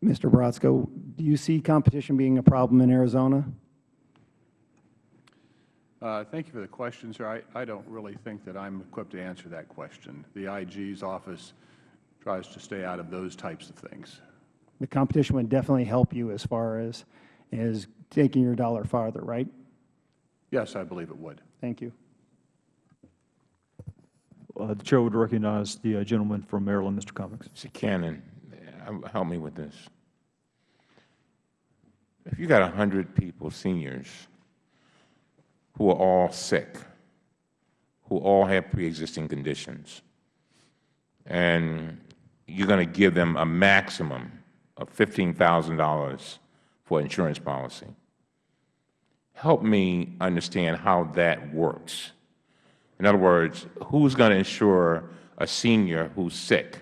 Mr. Botsko, do you see competition being a problem in Arizona? Uh, Thank you for the question, sir. I, I don't really think that I'm equipped to answer that question. The IG's office tries to stay out of those types of things. The competition would definitely help you as far as, as taking your dollar farther, right? Yes, I believe it would. Thank you. Uh, The Chair would recognize the uh, gentleman from Maryland, Mr. Cummings. Mr. Cannon, Um, help me with this. If you got 100 people, seniors, who are all sick, who all have pre-existing conditions, and you're going to give them a maximum of $15,000 for insurance policy, help me understand how that works. In other words, who's going to insure a senior who's sick?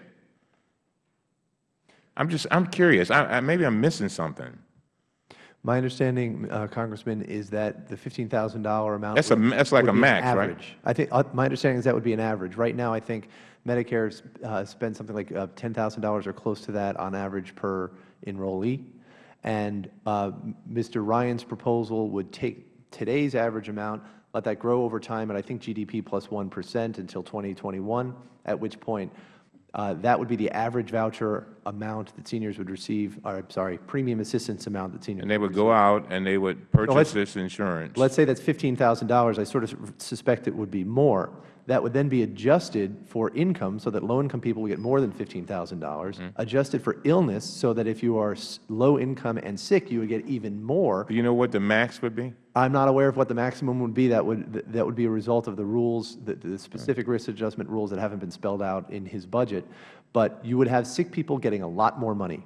I'm just, I'm curious. I, I, maybe I'm missing something. My understanding, uh, Congressman, is that the $15,000 amount That's a- that's like a max, right? average. I think, uh, my understanding is that would be an average. Right now, I think Medicare uh, spends something like uh, $10,000 or close to that on average per enrollee. And uh, Mr. Ryan's proposal would take today's average amount, let that grow over time and I think, GDP plus 1 until 2021, at which point Uh, that would be the average voucher amount that seniors would receive, or, I'm sorry, premium assistance amount that seniors And they would go out and they would purchase this insurance. Let's say that's $15,000. I sort of suspect it would be more. That would then be adjusted for income so that low-income people will get more than $15,000, mm-hmm. adjusted for illness so that if you are low income and sick, you would get even more. Do you know what the max would be? I'm not aware of what the maximum would be. That would, that would be a result of the rules, the, the specific risk adjustment rules that haven't been spelled out in his budget. But you would have sick people getting a lot more money.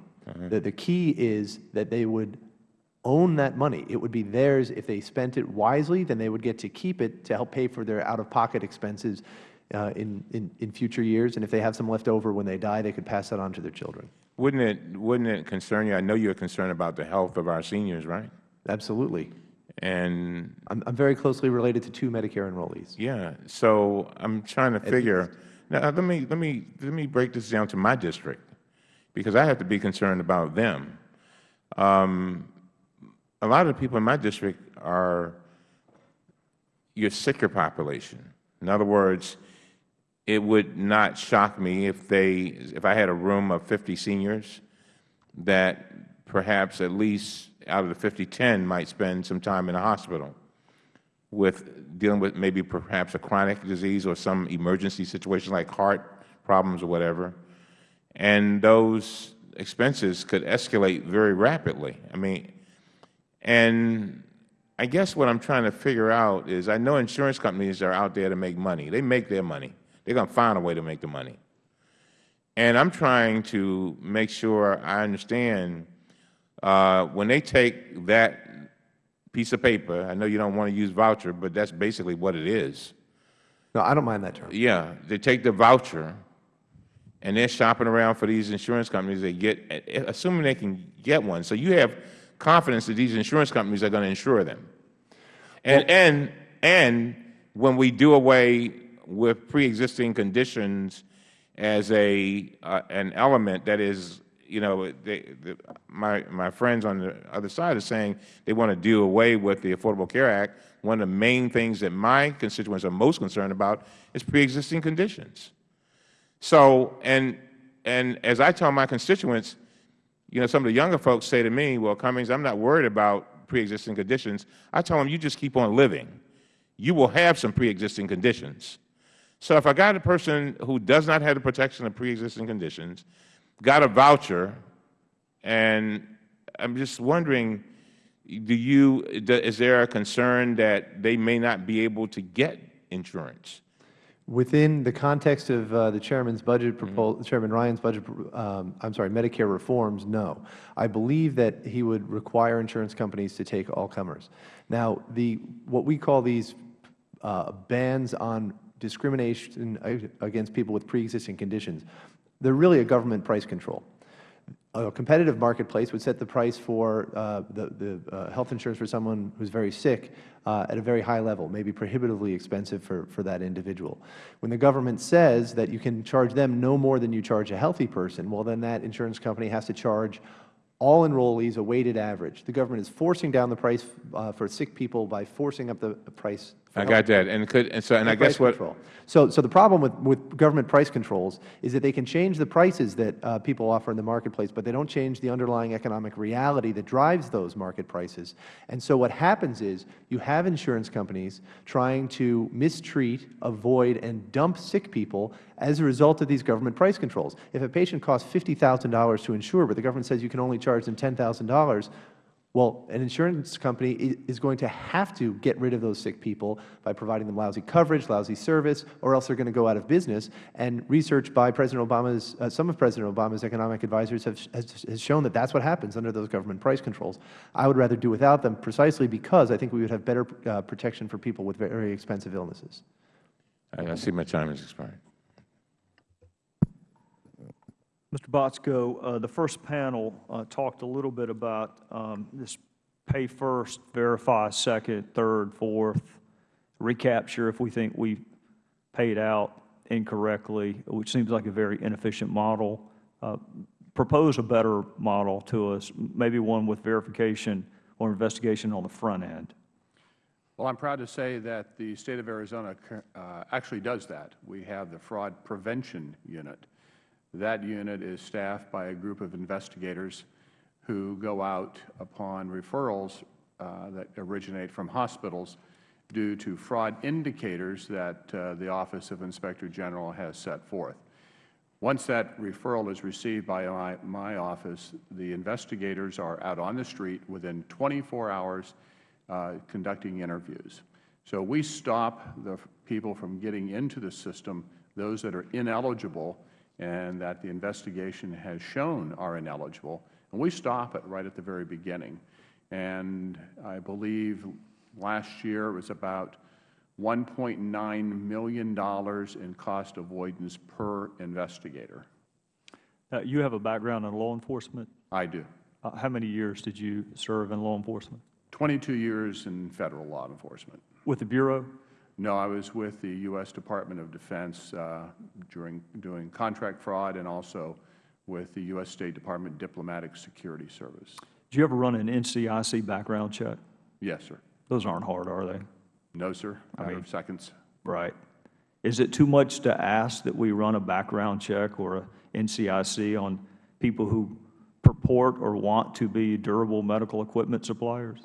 The, the key is that they would own that money. It would be theirs. If they spent it wisely, then they would get to keep it to help pay for their out-of-pocket expenses uh, in, in, in future years. And if they have some left over when they die, they could pass that on to their children. Wouldn't it, wouldn't it concern you? I know you're concerned about the health of our seniors, right? Absolutely. And I'm, I'm very closely related to two Medicare enrollees. Yeah, so I'm trying to figure. Now, let me let me let me break this down to my district, because I have to be concerned about them. Um, a lot of the people in my district are your sicker population. In other words, it would not shock me if they if I had a room of 50 seniors that perhaps at least out of the 50, 10 might spend some time in a hospital with dealing with maybe perhaps a chronic disease or some emergency situation like heart problems or whatever. And those expenses could escalate very rapidly. I mean, and I guess what I'm trying to figure out is I know insurance companies are out there to make money. They make their money. They're going to find a way to make the money. And I'm trying to make sure I understand when they take that piece of paper, I know you don't want to use voucher, but that's basically what it is. No, I don't mind that term. Yeah, they take the voucher and they're shopping around for these insurance companies. They get, assuming they can get one. So you have confidence that these insurance companies are going to insure them. And and and when we do away with pre-existing conditions as a uh, an element that is, you know, they, the, my my friends on the other side are saying they want to do away with the Affordable Care Act. One of the main things that my constituents are most concerned about is pre-existing conditions. So, and, and as I tell my constituents, you know, some of the younger folks say to me, well, Cummings, I'm not worried about pre-existing conditions. I tell them, you just keep on living. You will have some pre-existing conditions. So if I got a person who does not have the protection of pre-existing conditions, got a voucher, and I'm just wondering, do you, is there a concern that they may not be able to get insurance? Within the context of uh, the Chairman's budget proposal, Chairman Ryan's budget, um, I'm sorry, Medicare reforms, no. I believe that he would require insurance companies to take all comers. Now, the what we call these uh, bans on discrimination against people with pre-existing conditions, they're really a government price control a competitive marketplace would set the price for uh, the, the uh, health insurance for someone who is very sick uh, at a very high level, maybe prohibitively expensive for, for that individual. When the government says that you can charge them no more than you charge a healthy person, well, then that insurance company has to charge all enrollees a weighted average. The government is forcing down the price uh, for sick people by forcing up the price I got that, and could and so and I guess what control. so so the problem with with government price controls is that they can change the prices that uh, people offer in the marketplace, but they don't change the underlying economic reality that drives those market prices. And so what happens is you have insurance companies trying to mistreat, avoid, and dump sick people as a result of these government price controls. If a patient costs fifty thousand dollars to insure, but the government says you can only charge them ten thousand dollars, well, an insurance company is going to have to get rid of those sick people by providing them lousy coverage, lousy service, or else they are going to go out of business. And research by President Obama's, uh, some of President Obama's economic advisors have, has, has shown that that's what happens under those government price controls. I would rather do without them precisely because I think we would have better uh, protection for people with very expensive illnesses. I see my time has expired. Mr. Botsko, uh, the first panel uh, talked a little bit about um, this pay first, verify second, third, fourth, recapture if we think we paid out incorrectly, which seems like a very inefficient model. Uh, propose a better model to us, maybe one with verification or investigation on the front end. Well, I'm proud to say that the State of Arizona uh, actually does that. We have the Fraud Prevention Unit that unit is staffed by a group of investigators who go out upon referrals uh, that originate from hospitals due to fraud indicators that uh, the Office of Inspector General has set forth. Once that referral is received by my, my office, the investigators are out on the street within 24 hours uh, conducting interviews. So we stop the people from getting into the system, those that are ineligible, and that the investigation has shown are ineligible. And we stop it right at the very beginning. And I believe last year it was about $1.9 million in cost avoidance per investigator. Uh, you have a background in law enforcement? I do. Uh, how many years did you serve in law enforcement? 22 years in Federal law enforcement. With the Bureau? No, I was with the U.S. Department of Defense uh, during doing contract fraud and also with the U.S. State Department Diplomatic Security Service. Did you ever run an NCIC background check? Yes, sir. Those aren't hard, are they? No, sir. I mean, seconds. Right. Is it too much to ask that we run a background check or a NCIC on people who purport or want to be durable medical equipment suppliers?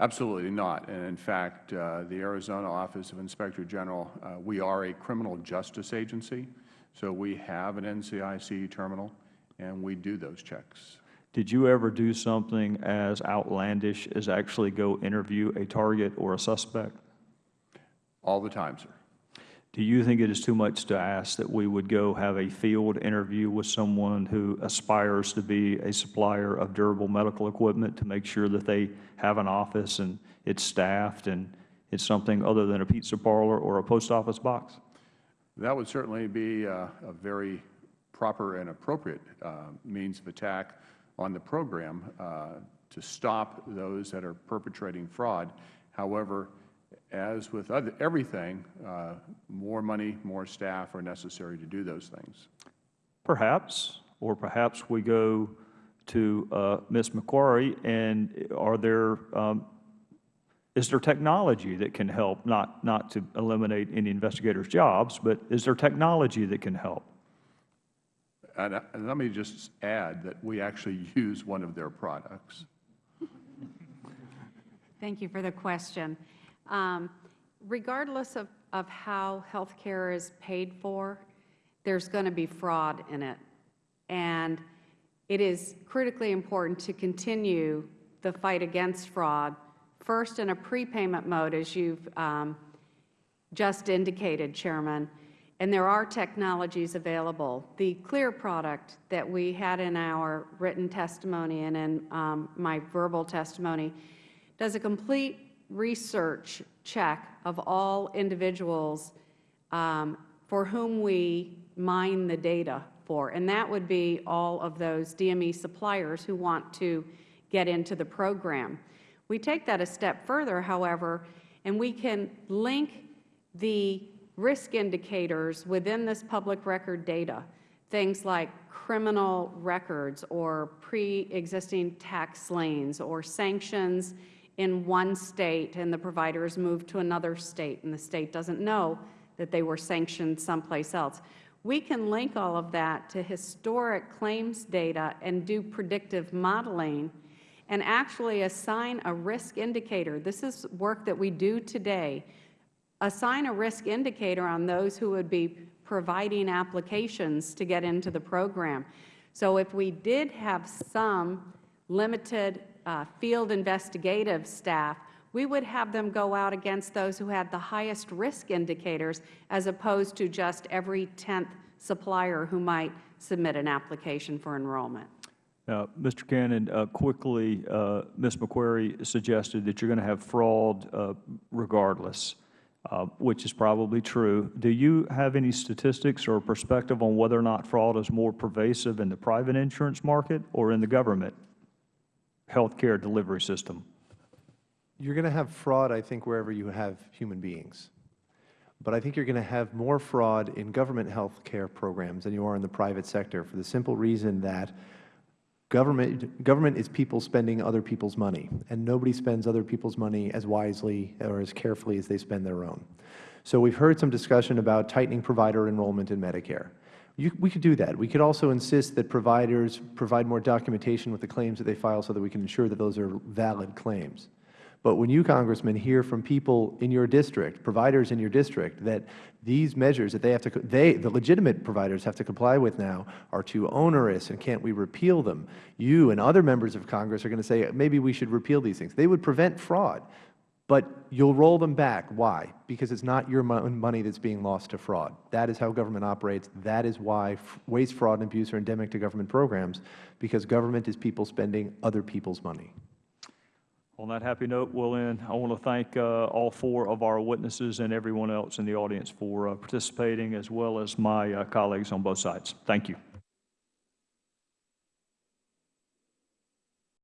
Absolutely not. And in fact, uh, the Arizona Office of Inspector General, uh, we are a criminal justice agency, so we have an NCIC terminal, and we do those checks. Did you ever do something as outlandish as actually go interview a target or a suspect? All the time, sir. Do you think it is too much to ask that we would go have a field interview with someone who aspires to be a supplier of durable medical equipment to make sure that they have an office and it's staffed and it's something other than a pizza parlor or a post office box? That would certainly be uh, a very proper and appropriate uh, means of attack on the program uh, to stop those that are perpetrating fraud. However, as with other, everything, uh, more money, more staff are necessary to do those things. Perhaps, or perhaps we go to uh, Ms. McQuarrie, and are there, um, is there technology that can help, not, not to eliminate any investigators' jobs, but is there technology that can help? And, uh, and let me just add that we actually use one of their products. Thank you for the question. Um, regardless of, of how health care is paid for, there's going to be fraud in it. And it is critically important to continue the fight against fraud, first in a prepayment mode, as you've um, just indicated, Chairman, and there are technologies available. The CLEAR product that we had in our written testimony and in um, my verbal testimony does a complete research check of all individuals um, for whom we mine the data for, and that would be all of those DME suppliers who want to get into the program. We take that a step further, however, and we can link the risk indicators within this public record data, things like criminal records or pre-existing tax liens or sanctions in one state and the provider is moved to another state and the state doesn't know that they were sanctioned someplace else. We can link all of that to historic claims data and do predictive modeling and actually assign a risk indicator. This is work that we do today assign a risk indicator on those who would be providing applications to get into the program. So if we did have some limited field investigative staff, we would have them go out against those who had the highest risk indicators as opposed to just every 10th supplier who might submit an application for enrollment. Now, Mr. Cannon, uh, quickly, uh, Ms. McQuarrie suggested that you're going to have fraud uh, regardless. Uh, which is probably true. Do you have any statistics or perspective on whether or not fraud is more pervasive in the private insurance market or in the government health care delivery system? You're going to have fraud, I think, wherever you have human beings. But I think you're going to have more fraud in government health care programs than you are in the private sector for the simple reason that Government, government is people spending other people's money, and nobody spends other people's money as wisely or as carefully as they spend their own. So we've heard some discussion about tightening provider enrollment in Medicare. You, we could do that. We could also insist that providers provide more documentation with the claims that they file so that we can ensure that those are valid claims. But when you, Congressman, hear from people in your district, providers in your district, that these measures that they have to, they, the legitimate providers have to comply with now are too onerous and can't we repeal them, you and other members of Congress are going to say maybe we should repeal these things. They would prevent fraud, but you'll roll them back. Why? Because it's not your money that's being lost to fraud. That is how government operates. That is why waste, fraud, and abuse are endemic to government programs, because government is people spending other people's money. On that happy note, we'll end. I want to thank uh, all four of our witnesses and everyone else in the audience for uh, participating, as well as my uh, colleagues on both sides. Thank you.